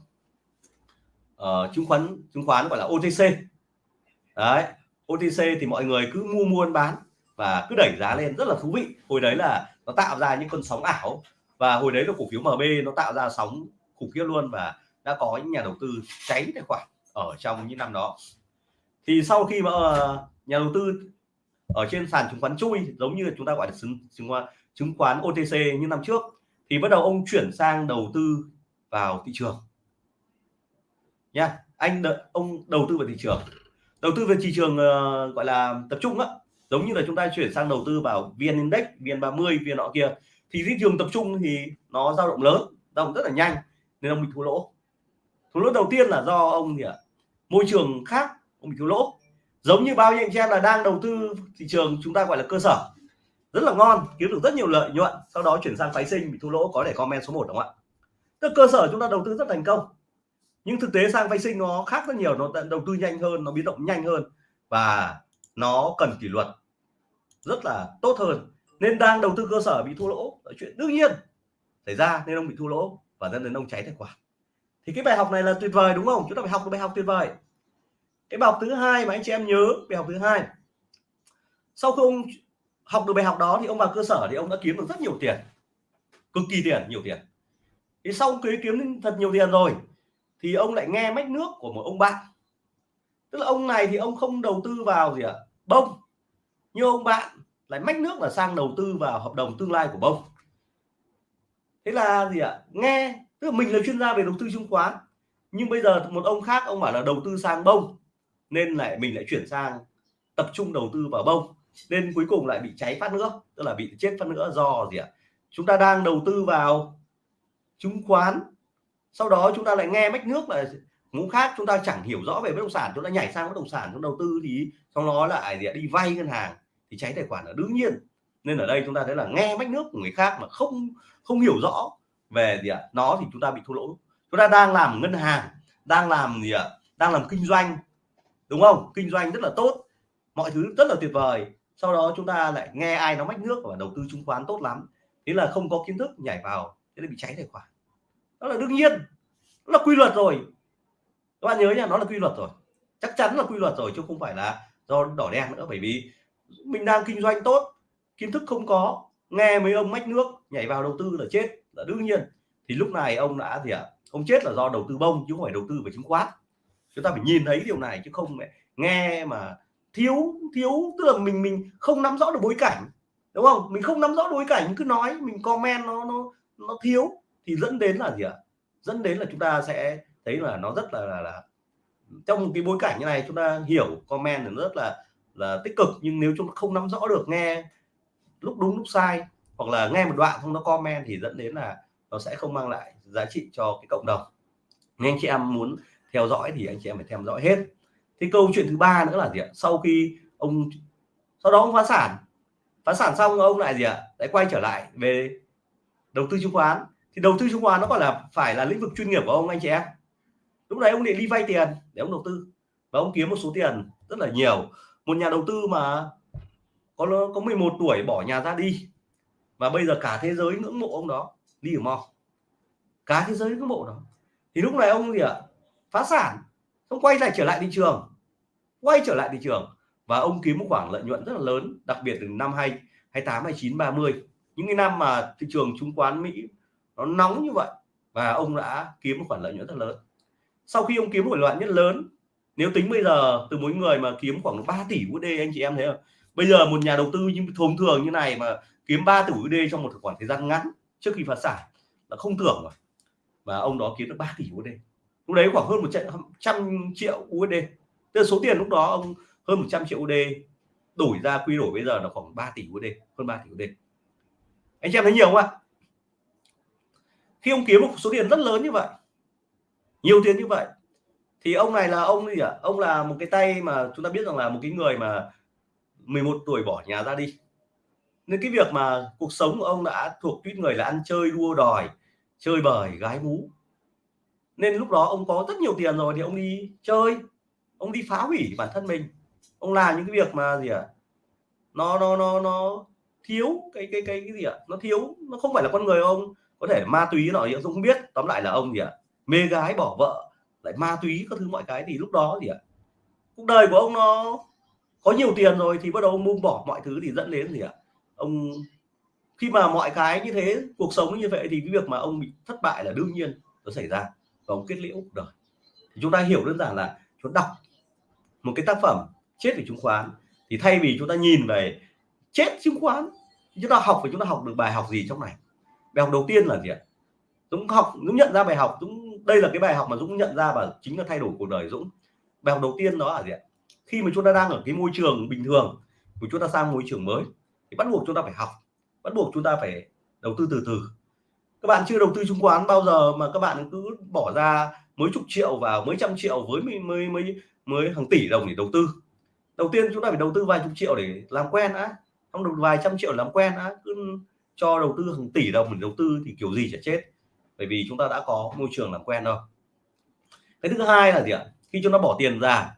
uh, chứng khoán chứng khoán gọi là OTC đấy OTC thì mọi người cứ mua mua bán và cứ đẩy giá lên rất là thú vị. Hồi đấy là nó tạo ra những con sóng ảo và hồi đấy là cổ phiếu MB nó tạo ra sóng khủng khiếp luôn và đã có những nhà đầu tư cháy tài khoản ở trong những năm đó. Thì sau khi mà ờ, nhà đầu tư ở trên sàn chứng khoán chui giống như chúng ta gọi là chứng chứng khoán chứng khoán OTC như năm trước thì bắt đầu ông chuyển sang đầu tư vào thị trường. Nha anh đợi, ông đầu tư vào thị trường. Đầu tư về thị trường uh, gọi là tập trung á giống như là chúng ta chuyển sang đầu tư vào vn index vn 30 vn nọ kia thì thị trường tập trung thì nó dao động lớn dao động rất là nhanh nên ông bị thua lỗ. Thua lỗ đầu tiên là do ông gì ạ? Môi trường khác, ông bị thua lỗ. Giống như bao nhiêu anh chị em là đang đầu tư thị trường, chúng ta gọi là cơ sở. Rất là ngon, kiếm được rất nhiều lợi nhuận, sau đó chuyển sang phái sinh bị thua lỗ, có để comment số 1 đúng không ạ? Tức cơ sở chúng ta đầu tư rất thành công. Nhưng thực tế sang phái sinh nó khác rất nhiều, nó đầu tư nhanh hơn, nó biến động nhanh hơn, và nó cần kỷ luật rất là tốt hơn. Nên đang đầu tư cơ sở bị thua lỗ là chuyện đương nhiên xảy ra, nên ông bị thua lỗ và dẫn đến ông cháy tài khoản. Thì cái bài học này là tuyệt vời đúng không? Chúng ta phải học cái bài học tuyệt vời cái bài học thứ hai mà anh chị em nhớ, bài học thứ hai. Sau khi ông học được bài học đó thì ông vào cơ sở thì ông đã kiếm được rất nhiều tiền. Cực kỳ tiền, nhiều tiền. Thì sau khi kiếm thật nhiều tiền rồi, thì ông lại nghe mách nước của một ông bạn. Tức là ông này thì ông không đầu tư vào gì ạ? À? bông. Như ông bạn lại mách nước là sang đầu tư vào hợp đồng tương lai của bông. Thế là gì ạ? À? nghe, tức là mình là chuyên gia về đầu tư chứng khoán, nhưng bây giờ một ông khác, ông bảo là đầu tư sang bông nên lại mình lại chuyển sang tập trung đầu tư vào bông, nên cuối cùng lại bị cháy phát nữa, tức là bị chết phát nữa. Do gì ạ? Chúng ta đang đầu tư vào chứng khoán, sau đó chúng ta lại nghe mách nước là ngũ khác, chúng ta chẳng hiểu rõ về bất động sản, chúng ta nhảy sang bất động sản, chúng đầu tư thì trong đó lại gì ạ? đi vay ngân hàng thì cháy tài khoản là đương nhiên. Nên ở đây chúng ta thấy là nghe mách nước của người khác mà không không hiểu rõ về gì ạ? Nó thì chúng ta bị thua lỗ. Chúng ta đang làm ngân hàng, đang làm gì ạ? Đang làm kinh doanh đúng không? Kinh doanh rất là tốt, mọi thứ rất là tuyệt vời. Sau đó chúng ta lại nghe ai nó mách nước và đầu tư chứng khoán tốt lắm. Thế là không có kiến thức nhảy vào, thế là bị cháy tài khoản. Đó là đương nhiên nó là quy luật rồi. Các bạn nhớ nha, nó là quy luật rồi. Chắc chắn là quy luật rồi, chứ không phải là do đỏ đen nữa. Bởi vì mình đang kinh doanh tốt, kiến thức không có, nghe mấy ông mách nước nhảy vào đầu tư là chết, là đương nhiên. Thì lúc này ông đã gì ạ? À? ông chết là do đầu tư bông, chứ không phải đầu tư về chứng khoán chúng ta phải nhìn thấy điều này chứ không mẹ nghe mà thiếu thiếu tức là mình mình không nắm rõ được bối cảnh đúng không mình không nắm rõ bối cảnh cứ nói mình comment nó nó nó thiếu thì dẫn đến là gì ạ à? dẫn đến là chúng ta sẽ thấy là nó rất là là, là trong một cái bối cảnh như này chúng ta hiểu comment thì rất là là tích cực nhưng nếu chúng ta không nắm rõ được nghe lúc đúng lúc sai hoặc là nghe một đoạn không nó comment thì dẫn đến là nó sẽ không mang lại giá trị cho cái cộng đồng nên anh chị em muốn theo dõi thì anh chị em phải theo dõi hết. Thì câu chuyện thứ ba nữa là gì ạ? Sau khi ông, sau đó ông phá sản. Phá sản xong ông lại gì ạ? Lại quay trở lại về đầu tư chứng khoán. Thì đầu tư chứng khoán nó còn là, phải là lĩnh vực chuyên nghiệp của ông anh chị em. Lúc đấy ông định đi vay tiền để ông đầu tư. Và ông kiếm một số tiền rất là nhiều. Một nhà đầu tư mà có có 11 tuổi bỏ nhà ra đi. Và bây giờ cả thế giới ngưỡng mộ ông đó, đi ở mò. Cả thế giới ngưỡng mộ đó. Thì lúc này ông gì ạ? Phá sản không quay lại trở lại thị trường. Quay trở lại thị trường và ông kiếm một khoản lợi nhuận rất là lớn, đặc biệt từ năm 2 28 29 30 những cái năm mà thị trường chứng khoán Mỹ nó nóng như vậy và ông đã kiếm một khoản lợi nhuận rất lớn. Sau khi ông kiếm một lợi nhuận lớn, nếu tính bây giờ từ mỗi người mà kiếm khoảng 3 tỷ USD anh chị em thấy không? Bây giờ một nhà đầu tư như thông thường như này mà kiếm 3 tỷ USD trong một khoảng thời gian ngắn trước khi phá sản là không tưởng rồi. Và ông đó kiếm được 3 tỷ USD lúc đấy khoảng hơn một trăm triệu USD tức là số tiền lúc đó ông hơn 100 triệu USD đổi ra quy đổi bây giờ là khoảng 3 tỷ USD hơn 3 tỷ USD anh chị em thấy nhiều không ạ? Khi ông kiếm một số tiền rất lớn như vậy, nhiều tiền như vậy, thì ông này là ông gì ạ? À? ông là một cái tay mà chúng ta biết rằng là một cái người mà 11 tuổi bỏ nhà ra đi. Nên cái việc mà cuộc sống của ông đã thuộc tuyết người là ăn chơi, đua đòi, chơi bời, gái mú nên lúc đó ông có rất nhiều tiền rồi thì ông đi chơi, ông đi phá hủy bản thân mình ông làm những cái việc mà gì ạ à? nó nó nó nó thiếu cái cái cái cái gì ạ à? nó thiếu, nó không phải là con người ông có thể ma túy nọ gì không biết, tóm lại là ông gì ạ à? mê gái bỏ vợ, lại ma túy các thứ mọi cái thì lúc đó gì ạ à? cuộc đời của ông nó có nhiều tiền rồi thì bắt đầu ông buông bỏ mọi thứ thì dẫn đến gì ạ à? ông, khi mà mọi cái như thế, cuộc sống như vậy thì cái việc mà ông bị thất bại là đương nhiên nó xảy ra và ông kết liễu cuộc đời. Thì chúng ta hiểu đơn giản là chúng đọc một cái tác phẩm chết về chứng khoán thì thay vì chúng ta nhìn về chết chứng khoán, chúng ta học và chúng ta học được bài học gì trong này? Bài học đầu tiên là gì ạ? Dũng học, Dũng nhận ra bài học, Dũng, đây là cái bài học mà Dũng nhận ra và chính là thay đổi cuộc đời Dũng. Bài học đầu tiên đó là gì ạ? Khi mà chúng ta đang ở cái môi trường bình thường của chúng ta sang môi trường mới. Thì bắt buộc chúng ta phải học, bắt buộc chúng ta phải đầu tư từ từ các bạn chưa đầu tư chứng khoán bao giờ mà các bạn cứ bỏ ra mấy chục triệu vào mấy trăm triệu với mới mới mới, mới hàng tỷ đồng để đầu tư. Đầu tiên chúng ta phải đầu tư vài chục triệu để làm quen á không được vài trăm triệu làm quen á cứ cho đầu tư hàng tỷ đồng để đầu tư thì kiểu gì chả chết. Bởi vì chúng ta đã có môi trường làm quen rồi. Cái thứ hai là gì ạ? Khi chúng ta bỏ tiền ra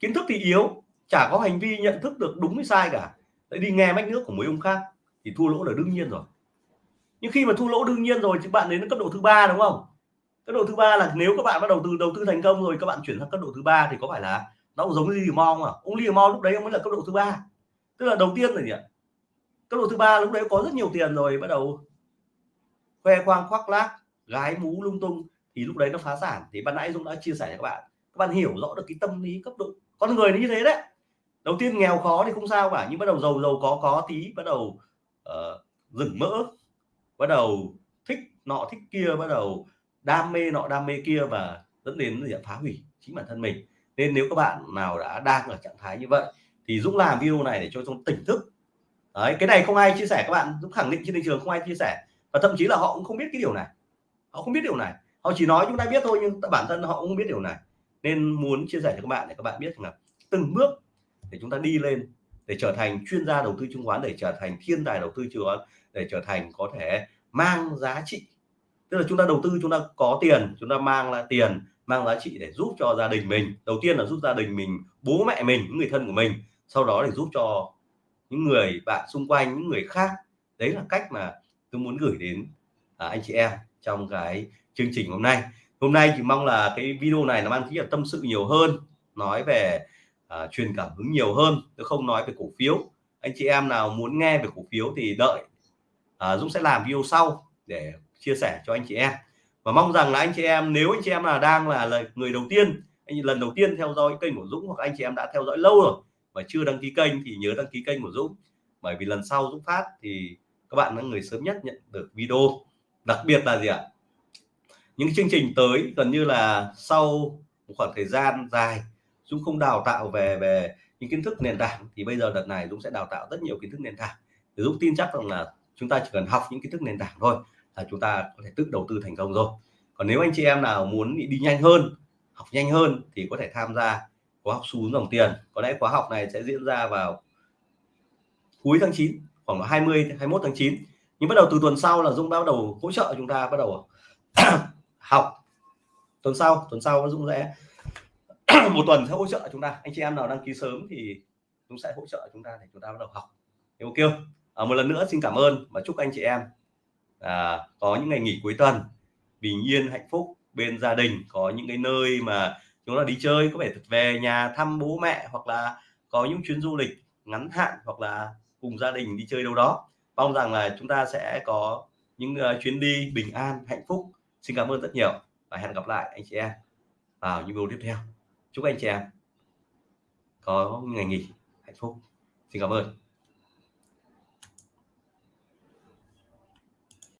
kiến thức thì yếu chả có hành vi nhận thức được đúng hay sai cả. Lại đi nghe mách nước của mấy ông khác thì thua lỗ là đương nhiên rồi nhưng khi mà thu lỗ đương nhiên rồi thì bạn đến cấp độ thứ ba đúng không? Cấp độ thứ ba là nếu các bạn bắt đầu từ đầu tư thành công rồi các bạn chuyển sang cấp độ thứ ba thì có phải là nó cũng giống như Lee không à? ông liều Mo lúc đấy ông mới là cấp độ thứ ba. Tức là đầu tiên rồi nhỉ? cấp độ thứ ba lúc đấy có rất nhiều tiền rồi bắt đầu khoe khoang khoác lác gái mú lung tung thì lúc đấy nó phá sản. Thì ban nãy Dũng đã chia sẻ cho các bạn. Các bạn hiểu rõ được cái tâm lý cấp độ con người nó như thế đấy. Đầu tiên nghèo khó thì không sao cả nhưng bắt đầu giàu giàu có có tí bắt đầu ờ, uh, rừng mỡ bắt đầu thích nọ, thích kia, bắt đầu đam mê nọ, đam mê kia và dẫn đến gì phá hủy chính bản thân mình. Nên nếu các bạn nào đã đang ở trạng thái như vậy thì Dũng làm video này để cho chúng tỉnh thức. Đấy, cái này không ai chia sẻ, các bạn Dũng khẳng định trên thị trường không ai chia sẻ. Và thậm chí là họ cũng không biết cái điều này. Họ không biết điều này. Họ chỉ nói chúng ta biết thôi nhưng bản thân họ cũng không biết điều này. Nên muốn chia sẻ cho các bạn để các bạn biết là từng bước để chúng ta đi lên để trở thành chuyên gia đầu tư chứng khoán, để trở thành thiên tài đầu tư chứng khoán để trở thành có thể mang giá trị. Tức là chúng ta đầu tư chúng ta có tiền chúng ta mang là tiền mang giá trị để giúp cho gia đình mình. Đầu tiên là giúp gia đình mình bố mẹ mình những người thân của mình. Sau đó để giúp cho những người bạn xung quanh những người khác. Đấy là cách mà tôi muốn gửi đến à, anh chị em trong cái chương trình hôm nay. Hôm nay thì mong là cái video này nó mang tính là tâm sự nhiều hơn nói về à, truyền cảm hứng nhiều hơn. Tôi không nói về cổ phiếu. Anh chị em nào muốn nghe về cổ phiếu thì đợi à, Dũng sẽ làm video sau để chia sẻ cho anh chị em. Và mong rằng là anh chị em nếu anh chị em là đang là, người đầu tiên anh lần đầu tiên theo dõi kênh của Dũng hoặc anh chị em đã theo dõi lâu rồi mà chưa đăng ký kênh thì nhớ đăng ký kênh của Dũng. Bởi vì lần sau Dũng phát thì các bạn là người sớm nhất nhận được video. Đặc biệt là gì ạ? Những chương trình tới gần như là sau một khoảng thời gian dài Dũng không đào tạo về về những kiến thức nền tảng. Thì bây giờ đợt này Dũng sẽ đào tạo rất nhiều kiến thức nền tảng. Thì Dũng tin chắc rằng là chúng ta chỉ cần học những kiến thức nền tảng thôi là chúng ta có thể tự đầu tư thành công rồi. Còn nếu anh chị em nào muốn đi nhanh hơn, học nhanh hơn thì có thể tham gia khóa học xu hướng dòng tiền. Có lẽ khóa học này sẽ diễn ra vào cuối tháng 9 khoảng 20 21 tháng 9 nhưng bắt đầu từ tuần sau là Dung bắt đầu hỗ trợ chúng ta bắt đầu học. Tuần sau tuần sau Dung sẽ một tuần sẽ hỗ trợ chúng ta. Anh chị em nào đăng ký sớm thì cũng sẽ hỗ trợ chúng ta để chúng ta bắt đầu học. Ok không? À, một lần nữa xin cảm ơn và chúc anh chị em à, có những ngày nghỉ cuối tuần. Bình yên hạnh phúc bên gia đình có những cái nơi mà chúng ta đi chơi có thể về nhà thăm bố mẹ hoặc là có những chuyến du lịch ngắn hạn hoặc là cùng gia đình đi chơi đâu đó. Mong rằng là chúng ta sẽ có những uh, chuyến đi bình an hạnh phúc. Xin cảm ơn rất nhiều và hẹn gặp lại anh chị em vào những video tiếp theo. Chúc anh chị em có ngày nghỉ hạnh phúc. Xin cảm ơn.